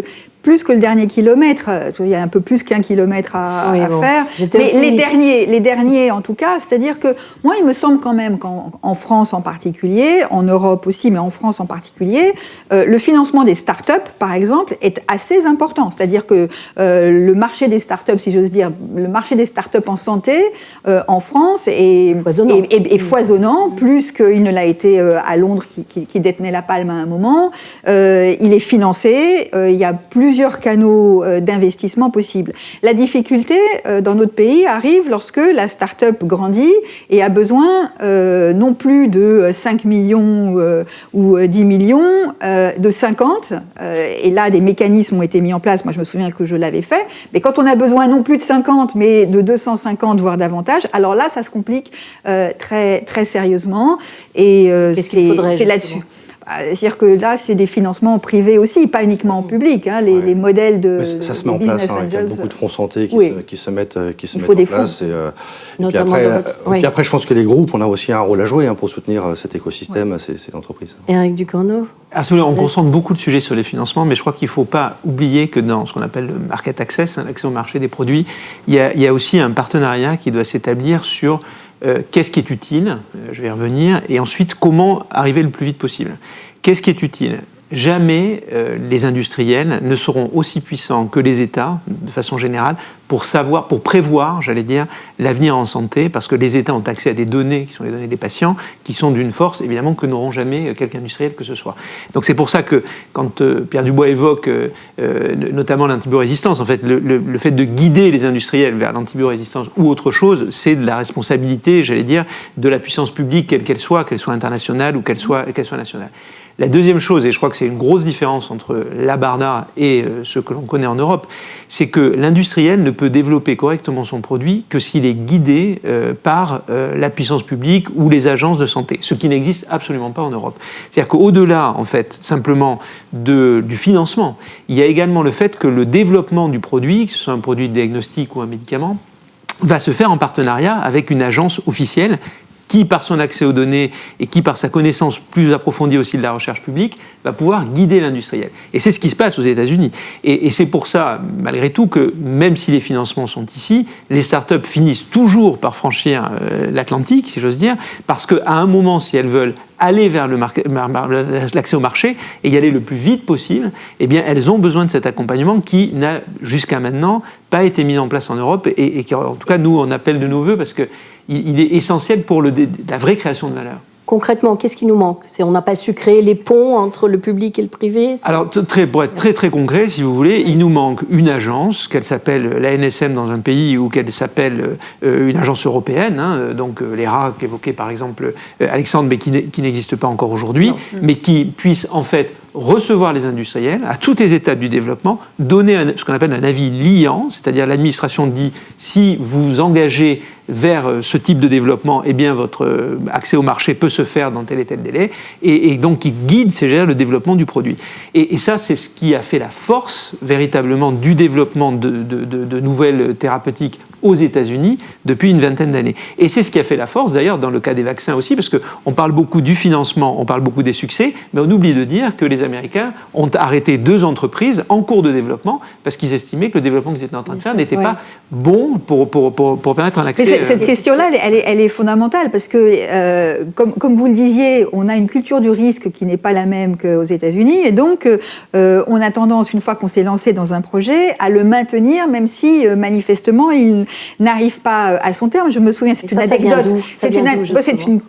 le plus que le dernier kilomètre. Euh, Il y a un peu plus qu'un kilomètre à, Oui, à bon. faire. Mais les derniers, les derniers en tout cas, c'est-à-dire que moi, il me semble quand même qu'en en France en particulier, en Europe aussi, mais en France en particulier, euh, le financement des start-up, par exemple, est assez important. C'est-à-dire que euh, le marché des start-up, si j'ose dire, le marché des start-up en santé euh, en France est Foisonnant. est- est- est foisonnant, plus qu'il ne l'a été euh, à Londres, qui, qui- qui détenait la palme à un moment. Euh, il est financé, il y a plusieurs canaux euh, d'investissement possibles. La difficulté euh, dans notre pays arrive lorsque la start-up grandit et a besoin euh, non plus de 5 millions ou euh, 10 millions, de 50. Euh, et là, des mécanismes ont été mis en place. Moi, je me souviens que je l'avais fait. Mais quand on a besoin non plus de 50, mais de 250, voire davantage, alors là, ça se complique très, très sérieusement. Et c'est là-dessus. Bah, C'est-à-dire que là, c'est des financements privés aussi, pas uniquement en public. hein, les, Ouais. les modèles de. Mais ça ça se met en place hein, il y a beaucoup de fonds santé qui, oui. se, qui se mettent, euh, qui se Il mettent faut en des fonds. place. Et, euh, et puis après, dans votre- oui. puis après, je pense que les groupes, on a aussi un rôle à jouer hein, pour soutenir euh, cet écosystème, ces, ces entreprises. Eric Ducorneau Absolument, on concentre beaucoup de sujets sur les financements, mais je crois qu'il ne faut pas oublier que dans ce qu'on appelle le market access, hein, l'accès au marché des produits, il y, a, il y a aussi un partenariat qui doit s'établir sur euh, qu'est-ce qui est utile, euh, je vais revenir, et ensuite comment arriver le plus vite possible? Qu'est-ce qui est utile? Jamais euh, les industriels ne seront aussi puissants que les États, de façon générale, pour savoir, pour prévoir, j'allais dire, l'avenir en santé, parce que les États ont accès à des données qui sont les données des patients, qui sont d'une force, évidemment, que n'auront jamais quelque industriel que ce soit. Donc c'est pour ça que quand euh, Pierre Dubois évoque euh, euh, notamment l'antibiorésistance, en fait, le, le- le fait de guider les industriels vers l'antibiorésistance ou autre chose, c'est de la responsabilité, j'allais dire, de la puissance publique, quelle qu'elle soit, qu'elle soit internationale ou qu'elle soit, qu'elle soit nationale. La deuxième chose, et je crois que c'est une grosse différence entre la Barna et euh, ce que l'on connaît en Europe, c'est que l'industriel ne peut développer correctement son produit que s'il est guidé euh, par euh, la puissance publique ou les agences de santé, ce qui n'existe absolument pas en Europe. C'est-à-dire qu'au-delà, en fait, simplement du financement, il y a également le fait que le développement du produit, que ce soit un produit de diagnostic ou un médicament, va se faire en partenariat avec une agence officielle qui, par son accès aux données et qui, par sa connaissance plus approfondie aussi de la recherche publique, va pouvoir guider l'industriel. Et c'est ce qui se passe aux États-Unis. Et, c'est pour ça, malgré tout, que même si les financements sont ici, les startups finissent toujours par franchir euh, l'Atlantique, si j'ose dire, parce qu'à un moment, si elles veulent aller vers l'accès au marché et y aller le plus vite possible, eh bien, elles ont besoin de cet accompagnement qui n'a jusqu'à maintenant pas été mis en place en Europe et, et qui, en tout cas, nous, on appelle de nos voeux parce que il, est essentiel pour le, la vraie création de valeur. Concrètement, qu'est-ce qui nous manque? On n'a pas su créer les ponts entre le public et le privé Alors, très, pour être très très concret, si vous voulez, il nous manque une agence, qu'elle s'appelle la NSM dans un pays ou qu'elle s'appelle euh, une agence européenne, hein, donc euh, l'ERA qu'évoquait par exemple euh, Alexandre, mais qui n'existe pas encore aujourd'hui, mais qui puisse en fait recevoir les industriels à toutes les étapes du développement, donner ce qu'on appelle un avis liant, c'est-à-dire l'administration dit si vous engagez vers euh, ce type de développement, eh bien votre euh, accès au marché peut se faire dans tel et tel délai, et, donc qui guide CGR le développement du produit. Et, ça, c'est ce qui a fait la force véritablement du développement de, de nouvelles thérapeutiques aux États-Unis depuis une vingtaine d'années. Et c'est ce qui a fait la force, d'ailleurs, dans le cas des vaccins aussi, parce qu'on parle beaucoup du financement, on parle beaucoup des succès, mais on oublie de dire que les Américains ont arrêté deux entreprises en cours de développement parce qu'ils estimaient que le développement qu'ils étaient en train de faire n'était pas bon pour, pour, pour, pour permettre un accès. Mais cette, euh, question-là, elle, elle, est fondamentale parce que, euh, comme, comme, vous le disiez, on a une culture du risque qui n'est pas la même qu'aux États-Unis, et donc euh, on a tendance, une fois qu'on s'est lancé dans un projet, à le maintenir, même si manifestement il n'arrive pas à son terme. Je me souviens, c'est une anecdote. C'est une, une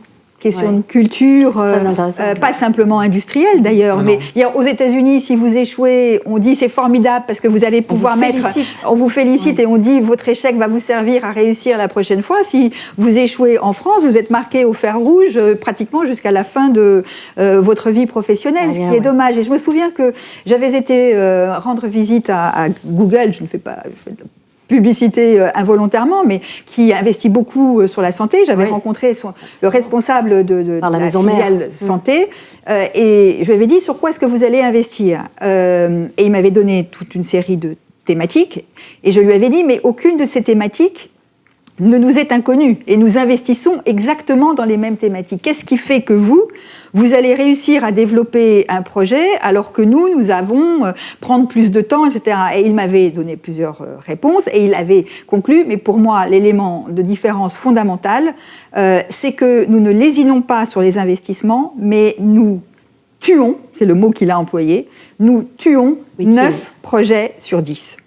question de culture, euh, euh, pas simplement industrielle d'ailleurs, mais aux États-Unis, si vous échouez, on dit c'est formidable parce que vous allez pouvoir mettre, on vous félicite et on dit votre échec va vous servir à réussir la prochaine fois. Si vous échouez en France, vous êtes marqué au fer rouge euh, pratiquement jusqu'à la fin de votre vie professionnelle, ah, ce qui est dommage. Et je me souviens que j'avais été rendre visite à, Google, je ne fais pas publicité euh, involontairement, mais qui investit beaucoup euh, sur la santé. J'avais rencontré son, le responsable de, la, filiale mm. santé euh, et je lui avais dit sur quoi est-ce que vous allez investir? et il m'avait donné toute une série de thématiques et je lui avais dit mais aucune de ces thématiques ne nous est inconnu et nous investissons exactement dans les mêmes thématiques. Qu'est-ce qui fait que vous, vous allez réussir à développer un projet alors que nous, nous avons euh, prendre plus de temps, etc. Et il m'avait donné plusieurs euh, réponses et il avait conclu, mais pour moi, l'élément de différence fondamentale, euh, c'est que nous ne lésinons pas sur les investissements, mais nous tuons, c'est le mot qu'il a employé, nous tuons 9 projets sur 10.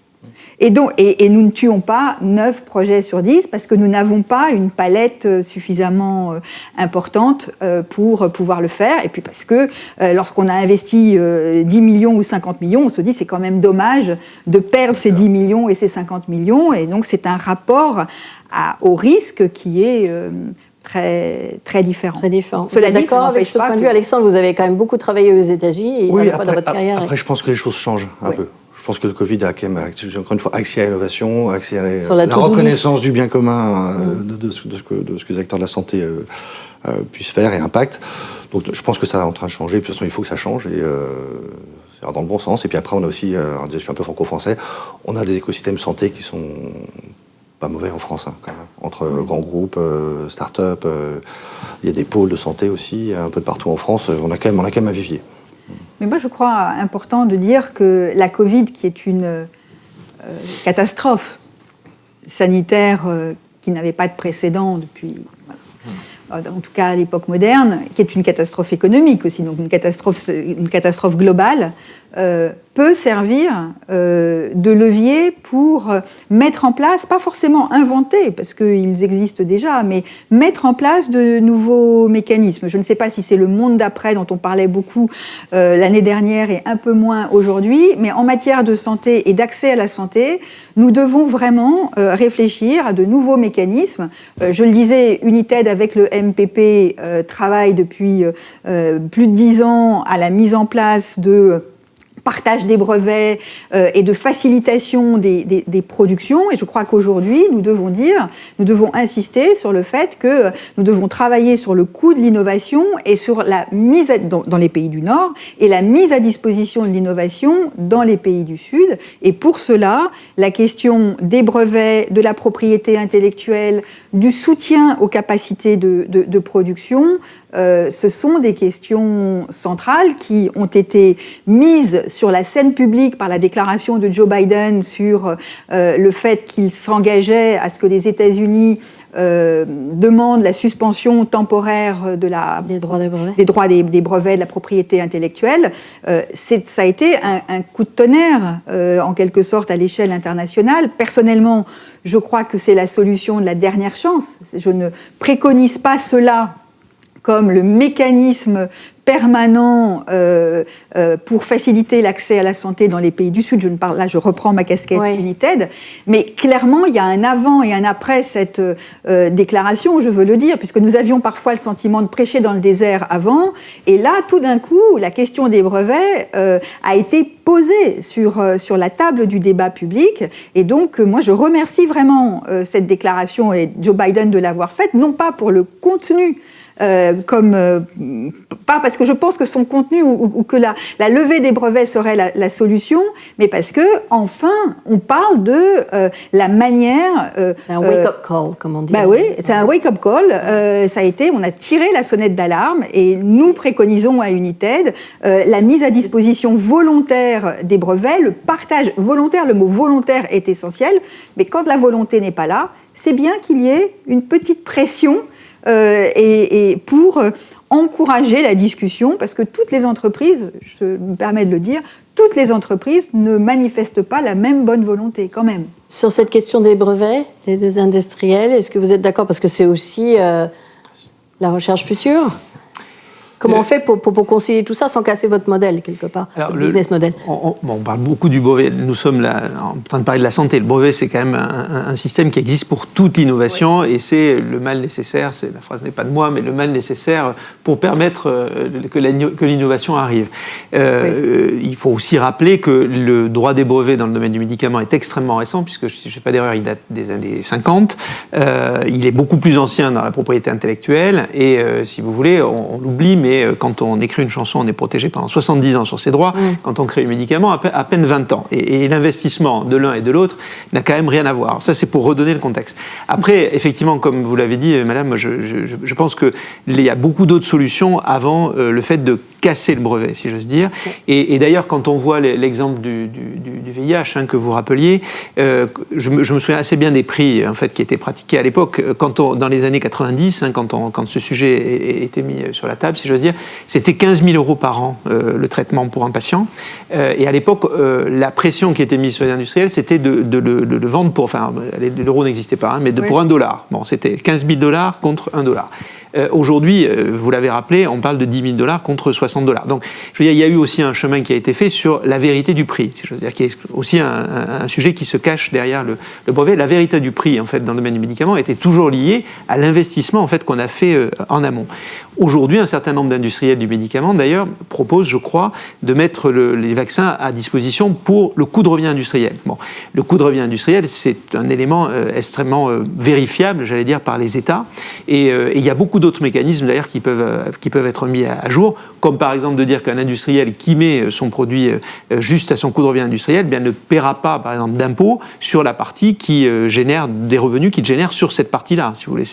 Et, donc, et, nous ne tuons pas 9 projets sur 10 parce que nous n'avons pas une palette euh, suffisamment euh, importante euh, pour pouvoir le faire. Et puis parce que lorsqu'on a investi 10 millions ou 50 millions, on se dit c'est quand même dommage de perdre ces 10 millions et ces 50 millions. Et donc c'est un rapport à, au risque qui est très, très différent. Très différent. Cela dit, d'accord avec ce point de vue, Alexandre, vous avez quand même beaucoup travaillé aux États-Unis oui, dans votre carrière. Après, je pense que les choses changent un peu. Je pense que le Covid a quand même, encore une fois, accéléré l'innovation, accéléré la, la reconnaissance du bien commun euh, de, ce que, de, ce que, les acteurs de la santé euh, euh, puissent faire et impactent. Donc je pense que ça est en train de changer. de toute façon, il faut que ça change. Et, dans le bon sens. Et puis après, on a aussi, je suis un peu franco-français, on a des écosystèmes santé qui sont pas mauvais en France, hein, quand même. Entre grands groupes, start-up, il y a des pôles de santé aussi, un peu de partout en France. On a quand même, on a quand même un vivier. Mais moi, je crois important de dire que la Covid, qui est une euh, catastrophe sanitaire euh, qui n'avait pas de précédent depuis, en tout cas à l'époque moderne, qui est une catastrophe économique aussi, donc une catastrophe, une catastrophe globale, euh, peut servir euh, de levier pour mettre en place, pas forcément inventer, parce qu'ils existent déjà, mais mettre en place de nouveaux mécanismes. Je ne sais pas si c'est le monde d'après dont on parlait beaucoup euh, l'année dernière et un peu moins aujourd'hui, mais en matière de santé et d'accès à la santé, nous devons vraiment euh, réfléchir à de nouveaux mécanismes. je le disais, United avec le MPP travaille depuis plus de dix ans à la mise en place de partage des brevets euh, et de facilitation des, des, productions. Et je crois qu'aujourd'hui, nous devons dire, nous devons insister sur le fait que nous devons travailler sur le coût de l'innovation et sur la mise dans, dans, les pays du Nord et la mise à disposition de l'innovation dans les pays du Sud. Et pour cela, la question des brevets, de la propriété intellectuelle, du soutien aux capacités de, de, de production, euh, ce sont des questions centrales qui ont été mises sur la scène publique par la déclaration de Joe Biden sur euh, le fait qu'il s'engageait à ce que les États-Unis euh, demandent la suspension temporaire de la, des droits des brevets, des, droits des, brevets de la propriété intellectuelle. ça a été un, un coup de tonnerre, en quelque sorte, à l'échelle internationale. Personnellement, je crois que c'est la solution de la dernière chance. Je ne préconise pas cela comme le mécanisme permanent euh, euh, pour faciliter l'accès à la santé dans les pays du Sud. Je ne parle là, je reprends ma casquette United, mais clairement il y a un avant et un après cette euh, déclaration. Je veux le dire, puisque nous avions parfois le sentiment de prêcher dans le désert avant, et là tout d'un coup la question des brevets a été posée sur sur la table du débat public, et donc moi je remercie vraiment cette déclaration et Joe Biden de l'avoir faite, non pas pour le contenu euh, comme euh, pas parce que je pense que son contenu ou, que la, la, levée des brevets serait la, la, solution, mais parce que enfin on parle de euh, la manière. c'est un wake-up call, comme on dit. Bah oui, c'est un wake-up call. ça a été, on a tiré la sonnette d'alarme et nous préconisons à United la mise à disposition volontaire des brevets, le partage volontaire. Le mot volontaire est essentiel, mais quand la volonté n'est pas là, c'est bien qu'il y ait une petite pression euh, et, pour euh, encourager la discussion, parce que toutes les entreprises, je me permets de le dire, toutes les entreprises ne manifestent pas la même bonne volonté quand même. Sur cette question des brevets, les deux industriels, est-ce que vous êtes d'accord? Parce que c'est aussi euh, la recherche future? Comment on fait pour, pour, concilier tout ça sans casser votre modèle, quelque part, le, business model? on, parle beaucoup du brevet. Nous sommes là en train de parler de la santé. Le brevet, c'est quand même un, système qui existe pour toute innovation et c'est le mal nécessaire, la phrase n'est pas de moi, mais le mal nécessaire pour permettre euh, que l'innovation arrive. Euh, il faut aussi rappeler que le droit des brevets dans le domaine du médicament est extrêmement récent, puisque, si je ne fais pas d'erreur, il date des années 50. Euh, il est beaucoup plus ancien dans la propriété intellectuelle et, si vous voulez, on l'oublie, mais euh, quand on écrit une chanson, on est protégé pendant 70 ans sur ses droits. Mm. Quand on crée un médicament, à peine 20 ans. Et, l'investissement de l'un et de l'autre n'a quand même rien à voir. Ça, c'est pour redonner le contexte. Après, effectivement, comme vous l'avez dit, euh, madame, je, pense qu'il y a beaucoup d'autres solutions avant euh, le fait de casser le brevet, si j'ose dire. Et, d'ailleurs, quand on voit l'exemple du, VIH hein, que vous rappeliez, je, me souviens assez bien des prix en fait, qui étaient pratiqués à l'époque. Quand dans les années 90, hein, quand, on, quand ce sujet était mis sur la table, si j'ose dire, c'était 15 000 euros par an euh, le traitement pour un patient. Euh, et à l'époque, euh, la pression qui était mise sur les industriels, c'était de, le vendre pour, enfin, l'euro n'existait pas, hein, mais de, pour un dollar. Bon, c'était 15 000 dollars contre un dollar. Euh, aujourd'hui, euh, vous l'avez rappelé, on parle de 10 000 dollars contre 60 dollars. Donc, je veux dire, il y a eu aussi un chemin qui a été fait sur la vérité du prix. Je veux dire, qui est aussi un, sujet qui se cache derrière le, brevet. La vérité du prix, en fait, dans le domaine du médicament, était toujours liée à l'investissement, en fait, qu'on a fait euh, en amont. Aujourd'hui, un certain nombre d'industriels du médicament, d'ailleurs, proposent, je crois, de mettre les vaccins à disposition pour le coût de revient industriel. Bon, le coût de revient industriel, c'est un élément extrêmement vérifiable, j'allais dire, par les États. Et, et il y a beaucoup d'autres mécanismes d'ailleurs qui peuvent, euh, qui peuvent être mis à, jour, comme par exemple de dire qu'un industriel qui met euh, son produit euh, juste à son coût de revient industriel eh bien, ne paiera pas par exemple d'impôt sur la partie qui génère des revenus qu'il génère sur cette partie-là, si vous voulez.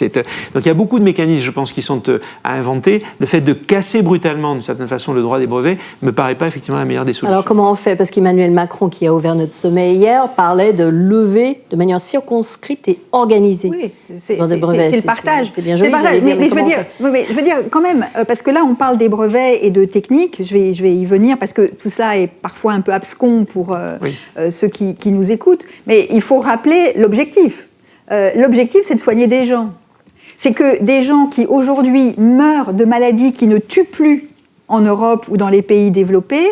Donc il y a beaucoup de mécanismes, je pense, qui sont à inventer. Le fait de casser brutalement, d'une certaine façon, le droit des brevets me paraît pas effectivement la meilleure des solutions. Alors comment on fait? Parce qu'Emmanuel Macron, qui a ouvert notre sommet hier, parlait de lever de manière circonscrite et organisée. Oui, c'est le partage. C'est bien joli, dire, mais veux dire, je veux dire quand même, euh, parce que là on parle des brevets et de techniques, je vais, je vais y venir parce que tout ça est parfois un peu abscon pour euh, euh, ceux qui, qui, nous écoutent, mais il faut rappeler l'objectif. l'objectif c'est de soigner des gens. C'est que des gens qui aujourd'hui meurent de maladies qui ne tuent plus en Europe ou dans les pays développés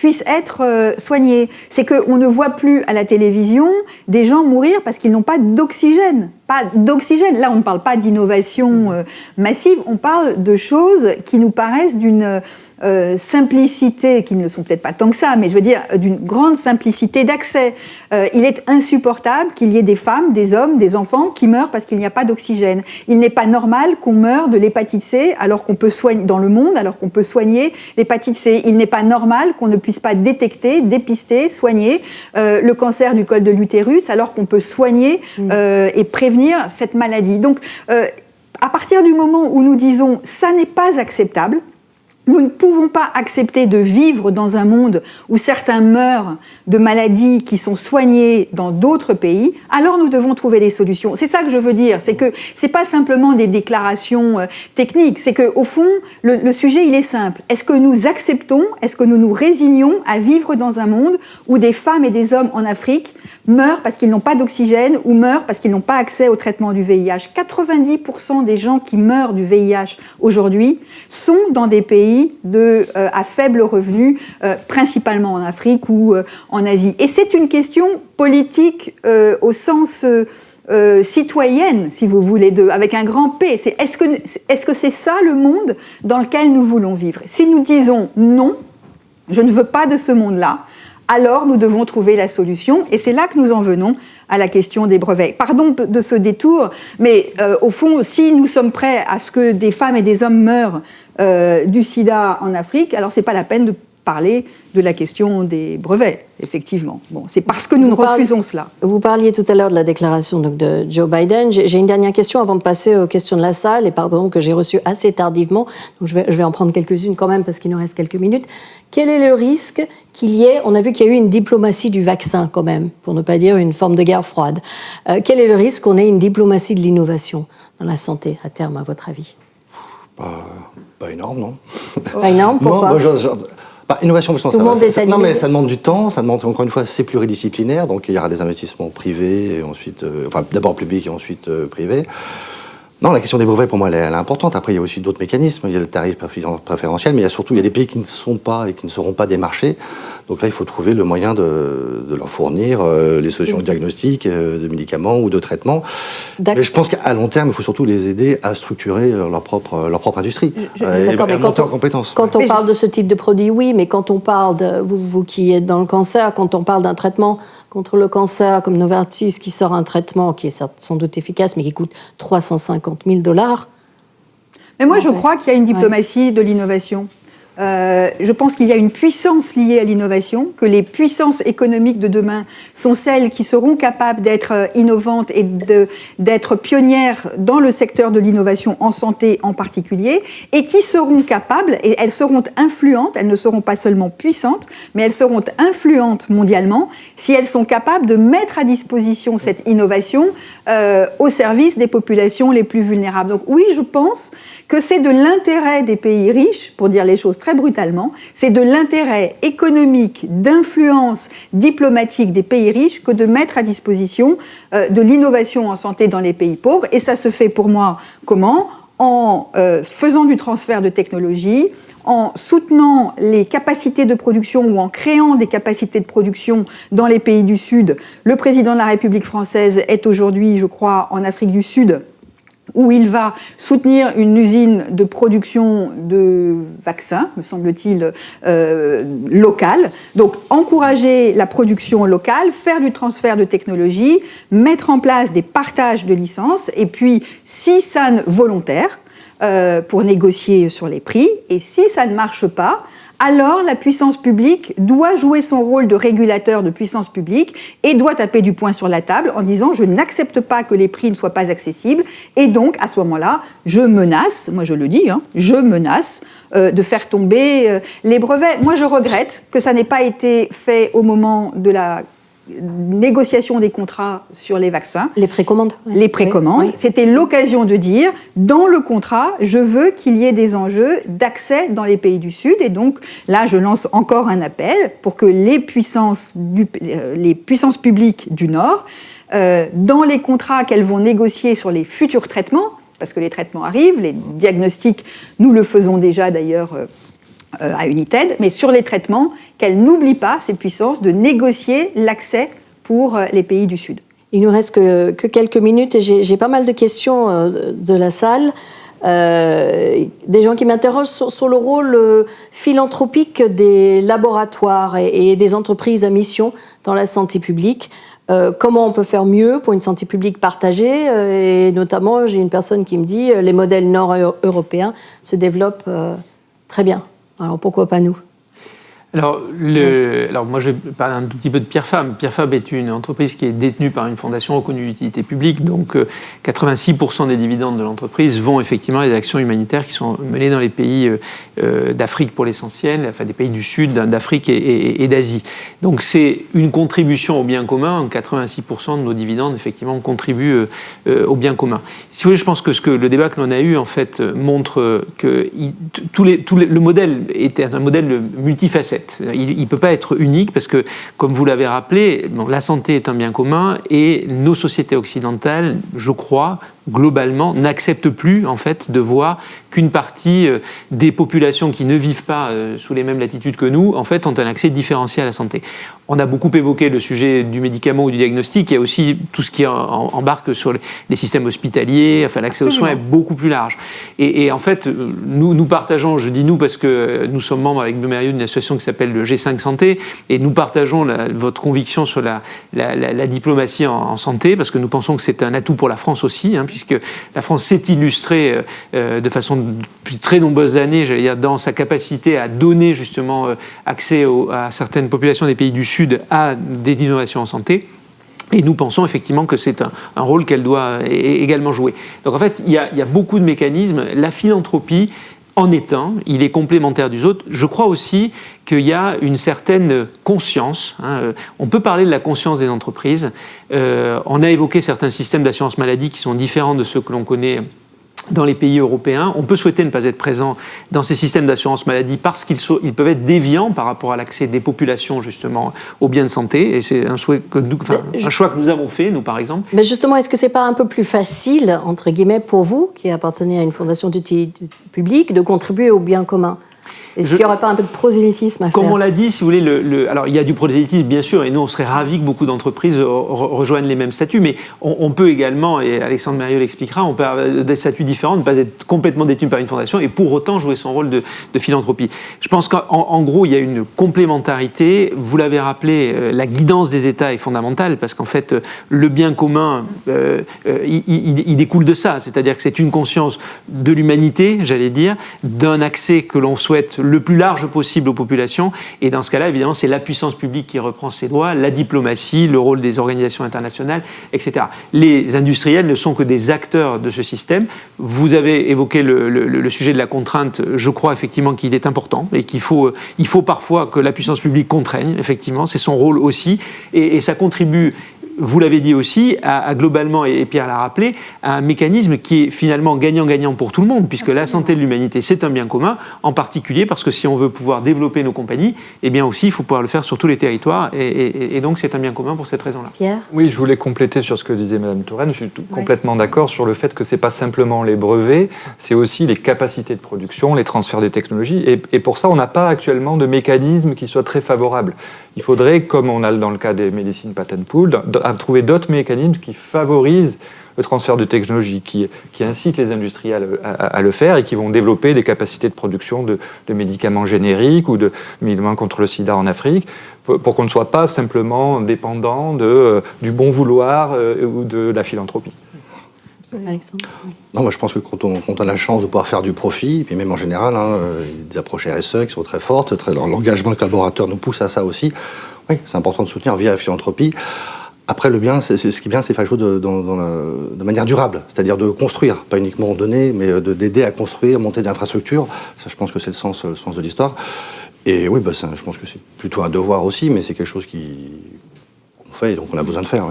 puissent être euh, soignés. C'est qu'on ne voit plus à la télévision des gens mourir parce qu'ils n'ont pas d'oxygène. Pas d'oxygène. Là, on ne parle pas d'innovation euh, massive, on parle de choses qui nous paraissent d'une euh, simplicité, qui ne sont peut-être pas tant que ça, mais je veux dire d'une grande simplicité d'accès. Il est insupportable qu'il y ait des femmes, des hommes, des enfants qui meurent parce qu'il n'y a pas d'oxygène. Il n'est pas normal qu'on meure de l'hépatite C alors qu'on peut soigner dans le monde, alors qu'on peut soigner l'hépatite C. Il n'est pas normal qu'on ne puisse pas détecter, dépister, soigner euh, le cancer du col de l'utérus alors qu'on peut soigner mm. et prévenir cette maladie. Donc à partir du moment où nous disons ça n'est pas acceptable, nous ne pouvons pas accepter de vivre dans un monde où certains meurent de maladies qui sont soignées dans d'autres pays, alors nous devons trouver des solutions. C'est ça que je veux dire, c'est que c'est pas simplement des déclarations euh, techniques, c'est que au fond le, sujet il est simple. Est-ce que nous acceptons, est-ce que nous nous résignons à vivre dans un monde où des femmes et des hommes en Afrique meurent parce qu'ils n'ont pas d'oxygène ou meurent parce qu'ils n'ont pas accès au traitement du VIH 90% des gens qui meurent du VIH aujourd'hui sont dans des pays de, euh, à faible revenu, euh, principalement en Afrique ou euh, en Asie. Et c'est une question politique au sens citoyenne, si vous voulez, de, avec un grand P. Est-ce que est-ce que c'est ça le monde dans lequel nous voulons vivre? Si nous disons non, je ne veux pas de ce monde-là, alors nous devons trouver la solution. Et c'est là que nous en venons à la question des brevets. Pardon de ce détour, mais au fond, si nous sommes prêts à ce que des femmes et des hommes meurent euh, du sida en Afrique, alors c'est pas la peine de parler de la question des brevets, effectivement. Bon, c'est parce que nous refusons cela. Vous parliez tout à l'heure de la déclaration donc, de Joe Biden. J'ai une dernière question avant de passer aux questions de la salle, et pardon que j'ai reçues assez tardivement, donc je vais, je vais en prendre quelques-unes quand même parce qu'il nous reste quelques minutes. Quel est le risque qu'il y ait, on a vu qu'il y a eu une diplomatie du vaccin quand même, pour ne pas dire une forme de guerre froide. Euh, quel est le risque qu'on ait une diplomatie de l'innovation dans la santé à terme, à votre avis? Pas énorme, non Pas énorme, pourquoi? bah, innovation, ça, ça, non, mais ça demande du temps, ça demande encore une fois, c'est pluridisciplinaire, donc il y aura des investissements privés, et ensuite, euh, enfin d'abord publics et ensuite euh, privés. Non, la question des brevets, pour moi, elle est, importante. Après, il y a aussi d'autres mécanismes. Il y a le tarif préférentiel, mais il y a surtout il y a des pays qui ne sont pas et qui ne seront pas des marchés. Donc là, il faut trouver le moyen de, leur fournir euh, les solutions diagnostiques, euh, de médicaments ou de traitements. Mais je pense qu'à long terme, il faut surtout les aider à structurer leur propre, leur propre industrie et, à monter en compétences. Quand on parle de ce type de produit, oui, mais quand on parle de vous, vous qui êtes dans le cancer, quand on parle d'un traitement contre le cancer comme Novartis qui sort un traitement qui est sans doute efficace mais qui coûte 350 000 dollars. Mais moi, je crois qu'il y a une diplomatie de l'innovation. Euh, je pense qu'il y a une puissance liée à l'innovation, que les puissances économiques de demain sont celles qui seront capables d'être euh, innovantes et d'être pionnières dans le secteur de l'innovation en santé en particulier, et qui seront capables, et elles seront influentes, elles ne seront pas seulement puissantes, mais elles seront influentes mondialement si elles sont capables de mettre à disposition cette innovation euh, au service des populations les plus vulnérables. Donc oui, je pense que c'est de l'intérêt des pays riches, pour dire les choses très brutalement, c'est de l'intérêt économique, d'influence diplomatique des pays riches que de mettre à disposition euh, de l'innovation en santé dans les pays pauvres. Et ça se fait pour moi comment? En euh, faisant du transfert de technologie, en soutenant les capacités de production ou en créant des capacités de production dans les pays du Sud. Le président de la République française est aujourd'hui, je crois, en Afrique du Sud où il va soutenir une usine de production de vaccins, me semble-t-il, euh, locale. Donc encourager la production locale, faire du transfert de technologie, mettre en place des partages de licences, et puis si ça ne volontaire, euh, pour négocier sur les prix, et si ça ne marche pas, alors la puissance publique doit jouer son rôle de régulateur de puissance publique et doit taper du poing sur la table en disant je n'accepte pas que les prix ne soient pas accessibles et donc à ce moment-là je menace, moi je le dis, hein, je menace euh, de faire tomber euh, les brevets. Moi je regrette que ça n'ait pas été fait au moment de la négociation des contrats sur les vaccins. Les précommandes. Les précommandes. C'était l'occasion de dire, dans le contrat, je veux qu'il y ait des enjeux d'accès dans les pays du Sud. Et donc là, je lance encore un appel pour que les puissances, du, euh, les puissances publiques du Nord, euh, dans les contrats qu'elles vont négocier sur les futurs traitements, parce que les traitements arrivent, les diagnostics, nous le faisons déjà d'ailleurs euh, à United, mais sur les traitements, qu'elles n'oublient pas, ces puissances, de négocier l'accès pour euh, les pays du Sud. Il nous reste que, quelques minutes et j'ai pas mal de questions euh, de la salle. des gens qui m'interrogent sur, le rôle philanthropique des laboratoires et, des entreprises à mission dans la santé publique. comment on peut faire mieux pour une santé publique partagée? Et notamment, j'ai une personne qui me dit les modèles nord-européens se développent très bien. Alors pourquoi pas nous? Alors, le, alors, moi, je vais parler un tout petit peu de Pierre Fab. Pierre Fab est une entreprise qui est détenue par une fondation reconnue d'utilité publique. Donc, 86% euh, des dividendes de l'entreprise vont effectivement à des actions humanitaires qui sont menées dans les pays euh, euh, d'Afrique pour l'essentiel, enfin des pays du Sud, d'Afrique et, d'Asie. Donc, c'est une contribution au bien commun. 86% de nos dividendes, effectivement, contribuent au bien commun. Si vous voulez, je pense que, ce que le débat que l'on a eu, en fait, montre que tous les, tous le modèle était un modèle multifacette. Il ne peut pas être unique parce que, comme vous l'avez rappelé, la santé est un bien commun et nos sociétés occidentales, je crois, globalement, n'acceptent plus en fait de voir qu'une partie euh, des populations qui ne vivent pas euh, sous les mêmes latitudes que nous, en fait, ont un accès différencié à la santé. On a beaucoup évoqué le sujet du médicament ou du diagnostic. Il y a aussi tout ce qui embarque sur les systèmes hospitaliers. Enfin, l'accès aux soins est beaucoup plus large. Et, en fait, nous, nous partageons, je dis nous parce que nous sommes membres avec Bemérieux d'une association qui s'appelle le G5 Santé, et nous partageons votre conviction sur la, la, diplomatie en, santé, parce que nous pensons que c'est un atout pour la France aussi, hein, puisque la France s'est illustrée euh, euh, de façon depuis très nombreuses années, j'allais dire, dans sa capacité à donner justement euh, accès à certaines populations des pays du Sud à des innovations en santé. Et nous pensons effectivement que c'est un, rôle qu'elle doit également jouer. Donc en fait, il y, a, beaucoup de mécanismes. La philanthropie en un, il est complémentaire des autres. Je crois aussi qu'il y a une certaine conscience. Hein. On peut parler de la conscience des entreprises. Euh, on a évoqué certains systèmes d'assurance maladie qui sont différents de ceux que l'on connaît dans les pays européens. On peut souhaiter ne pas être présent dans ces systèmes d'assurance maladie parce qu'ils ils peuvent être déviants par rapport à l'accès des populations justement aux biens de santé. Et c'est un, souhait que nous, un choix que nous avons fait, nous par exemple. Mais justement, est-ce que c'est pas un peu plus facile, entre guillemets, pour vous, qui appartenez à une fondation d'utilité publique, de contribuer au bien commun est-ce qu'il n'y aurait pas un peu de prosélytisme à faire Comme on l'a dit, si vous voulez, le, alors il y a du prosélytisme bien sûr, et nous on serait ravis que beaucoup d'entreprises rejoignent les mêmes statuts, mais on, peut également, et Alexandre Mérieux l'expliquera, on peut avoir des statuts différents, ne pas être complètement détenu par une fondation et pour autant jouer son rôle de, philanthropie. Je pense qu'en gros, il y a une complémentarité. Vous l'avez rappelé, euh, la guidance des États est fondamentale parce qu'en fait, le bien commun, euh, euh, il, découle de ça, c'est-à-dire que c'est une conscience de l'humanité, j'allais dire, d'un accès que l'on souhaite le plus large possible aux populations. Et dans ce cas-là, évidemment, c'est la puissance publique qui reprend ses droits, la diplomatie, le rôle des organisations internationales, etc. Les industriels ne sont que des acteurs de ce système. Vous avez évoqué le, sujet de la contrainte. Je crois effectivement qu'il est important et qu'il faut, il faut parfois que la puissance publique contraigne, effectivement. C'est son rôle aussi. Et ça contribue vous l'avez dit aussi, à, globalement, et Pierre l'a rappelé, à un mécanisme qui est finalement gagnant-gagnant pour tout le monde, puisque la santé de l'humanité, c'est un bien commun, en particulier parce que si on veut pouvoir développer nos compagnies, eh bien aussi, il faut pouvoir le faire sur tous les territoires, et, donc c'est un bien commun pour cette raison-là. Pierre? Oui, je voulais compléter sur ce que disait Mme Touraine, je suis complètement d'accord sur le fait que ce n'est pas simplement les brevets, c'est aussi les capacités de production, les transferts de technologies, et, et pour ça, on n'a pas actuellement de mécanisme qui soit très favorable. Il faudrait, comme on a dans le cas des médecines patent pool, trouver d'autres mécanismes qui favorisent le transfert de technologie, qui, incitent les industriels à, le faire et qui vont développer des capacités de production de, médicaments génériques ou de médicaments contre le sida en Afrique, pour, qu'on ne soit pas simplement dépendant euh, du bon vouloir euh, ou de la philanthropie. Alexandre Non, moi je pense que quand on, a la chance de pouvoir faire du profit, et puis même en général, hein, euh, des approches RSE qui sont très fortes, très, l'engagement collaborateur nous pousse à ça aussi. Oui, c'est important de soutenir via la philanthropie. Après, le bien, c'est, ce qui est bien, c'est faire les choses de, manière durable, c'est-à-dire de construire, pas uniquement donner, mais de, d'aider à construire, monter des infrastructures. Ça, je pense que c'est le sens, le sens de l'histoire. Et oui, bah, je pense que c'est plutôt un devoir aussi, mais c'est quelque chose qui, on fait, donc on a besoin de faire.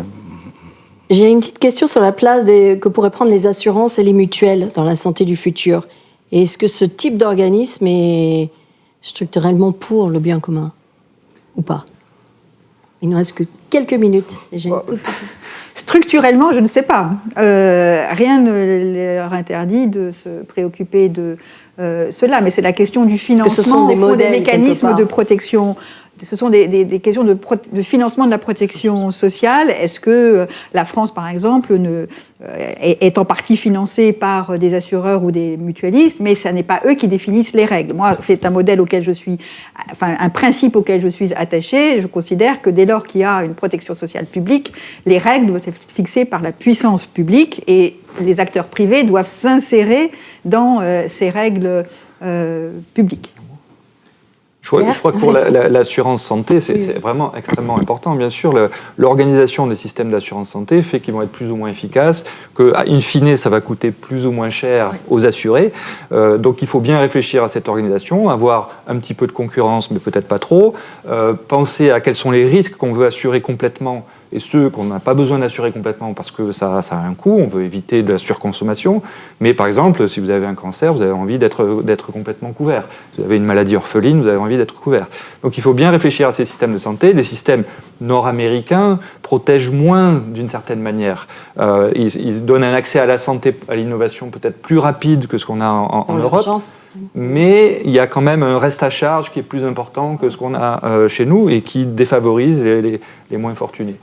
J'ai une petite question sur la place que pourraient prendre les assurances et les mutuelles dans la santé du futur. Est-ce que ce type d'organisme est structurellement pour le bien commun ou pas? Il ne reste que quelques minutes. j'ai une toute petite... Structurellement, je ne sais pas. Euh, rien ne leur interdit de se préoccuper de euh, cela, mais c'est la question du financement, ce sont des, des mécanismes de protection ce sont des, questions de, financement de la protection sociale. Est-ce que euh, la France, par exemple, euh, est, en partie financée par des assureurs ou des mutualistes, mais ce n'est pas eux qui définissent les règles? Moi, c'est un modèle auquel je suis, enfin, un principe auquel je suis attaché. Je considère que dès lors qu'il y a une protection sociale publique, les règles doivent être fixées par la puissance publique et les acteurs privés doivent s'insérer dans euh, ces règles publiques. Je crois, que pour l'assurance santé, c'est vraiment extrêmement important. Bien sûr, l'organisation des systèmes d'assurance santé fait qu'ils vont être plus ou moins efficaces, que, in fine, ça va coûter plus ou moins cher aux assurés. Euh, donc, il faut bien réfléchir à cette organisation, avoir un petit peu de concurrence, mais peut-être pas trop, euh, penser à quels sont les risques qu'on veut assurer complètement et ceux qu'on n'a pas besoin d'assurer complètement parce que ça, ça, a un coût, on veut éviter de la surconsommation. Mais par exemple, si vous avez un cancer, vous avez envie d'être complètement couvert. Si vous avez une maladie orpheline, vous avez envie d'être couvert. Donc il faut bien réfléchir à ces systèmes de santé. Les systèmes nord-américains protègent moins d'une certaine manière. Euh, ils, donnent un accès à la santé, à l'innovation peut-être plus rapide que ce qu'on a en, Europe. Mais il y a quand même un reste à charge qui est plus important que ce qu'on a euh, chez nous et qui défavorise les, les,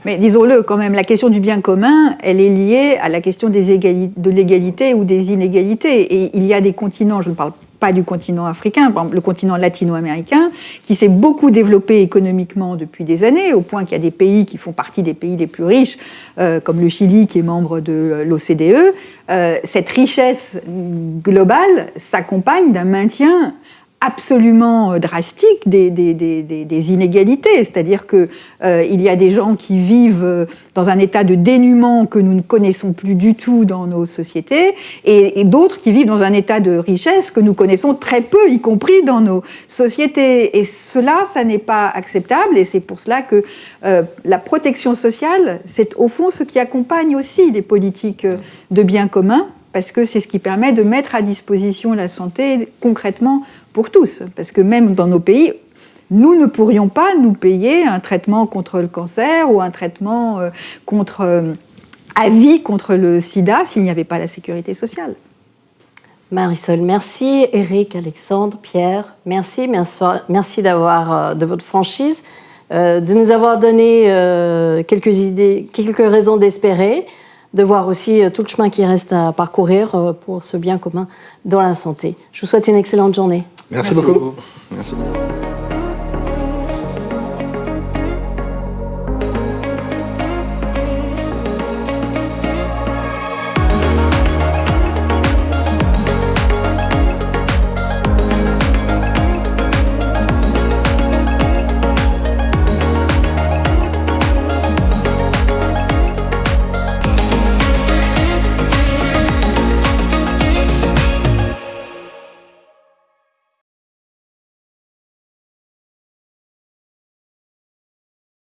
Mais disons-le quand même, la question du bien commun, elle est liée à la question des de l'égalité ou des inégalités. Et il y a des continents, je ne parle pas du continent africain, par exemple le continent latino-américain, qui s'est beaucoup développé économiquement depuis des années, au point qu'il y a des pays qui font partie des pays les plus riches, euh, comme le Chili qui est membre de l'OCDE. Euh, cette richesse globale s'accompagne d'un maintien absolument euh, drastique des, des, des, des inégalités. C'est-à-dire qu'il euh, il y a des gens qui vivent euh, dans un état de dénuement que nous ne connaissons plus du tout dans nos sociétés, et, d'autres qui vivent dans un état de richesse que nous connaissons très peu, y compris dans nos sociétés. Et cela, ça n'est pas acceptable, et c'est pour cela que la protection sociale, c'est au fond ce qui accompagne aussi les politiques de bien commun, parce que c'est ce qui permet de mettre à disposition la santé concrètement pour tous. Parce que même dans nos pays, nous ne pourrions pas nous payer un traitement contre le cancer ou un traitement euh, contre, euh, à vie contre le sida s'il n'y avait pas la sécurité sociale. Marisol, merci. Eric, Alexandre, Pierre, merci. Merci, d'avoir, euh, de votre franchise, de nous avoir donné quelques idées, quelques raisons d'espérer de voir aussi euh, tout le chemin qui reste à parcourir euh, pour ce bien commun dans la santé. Je vous souhaite une excellente journée. Merci, beaucoup. Merci.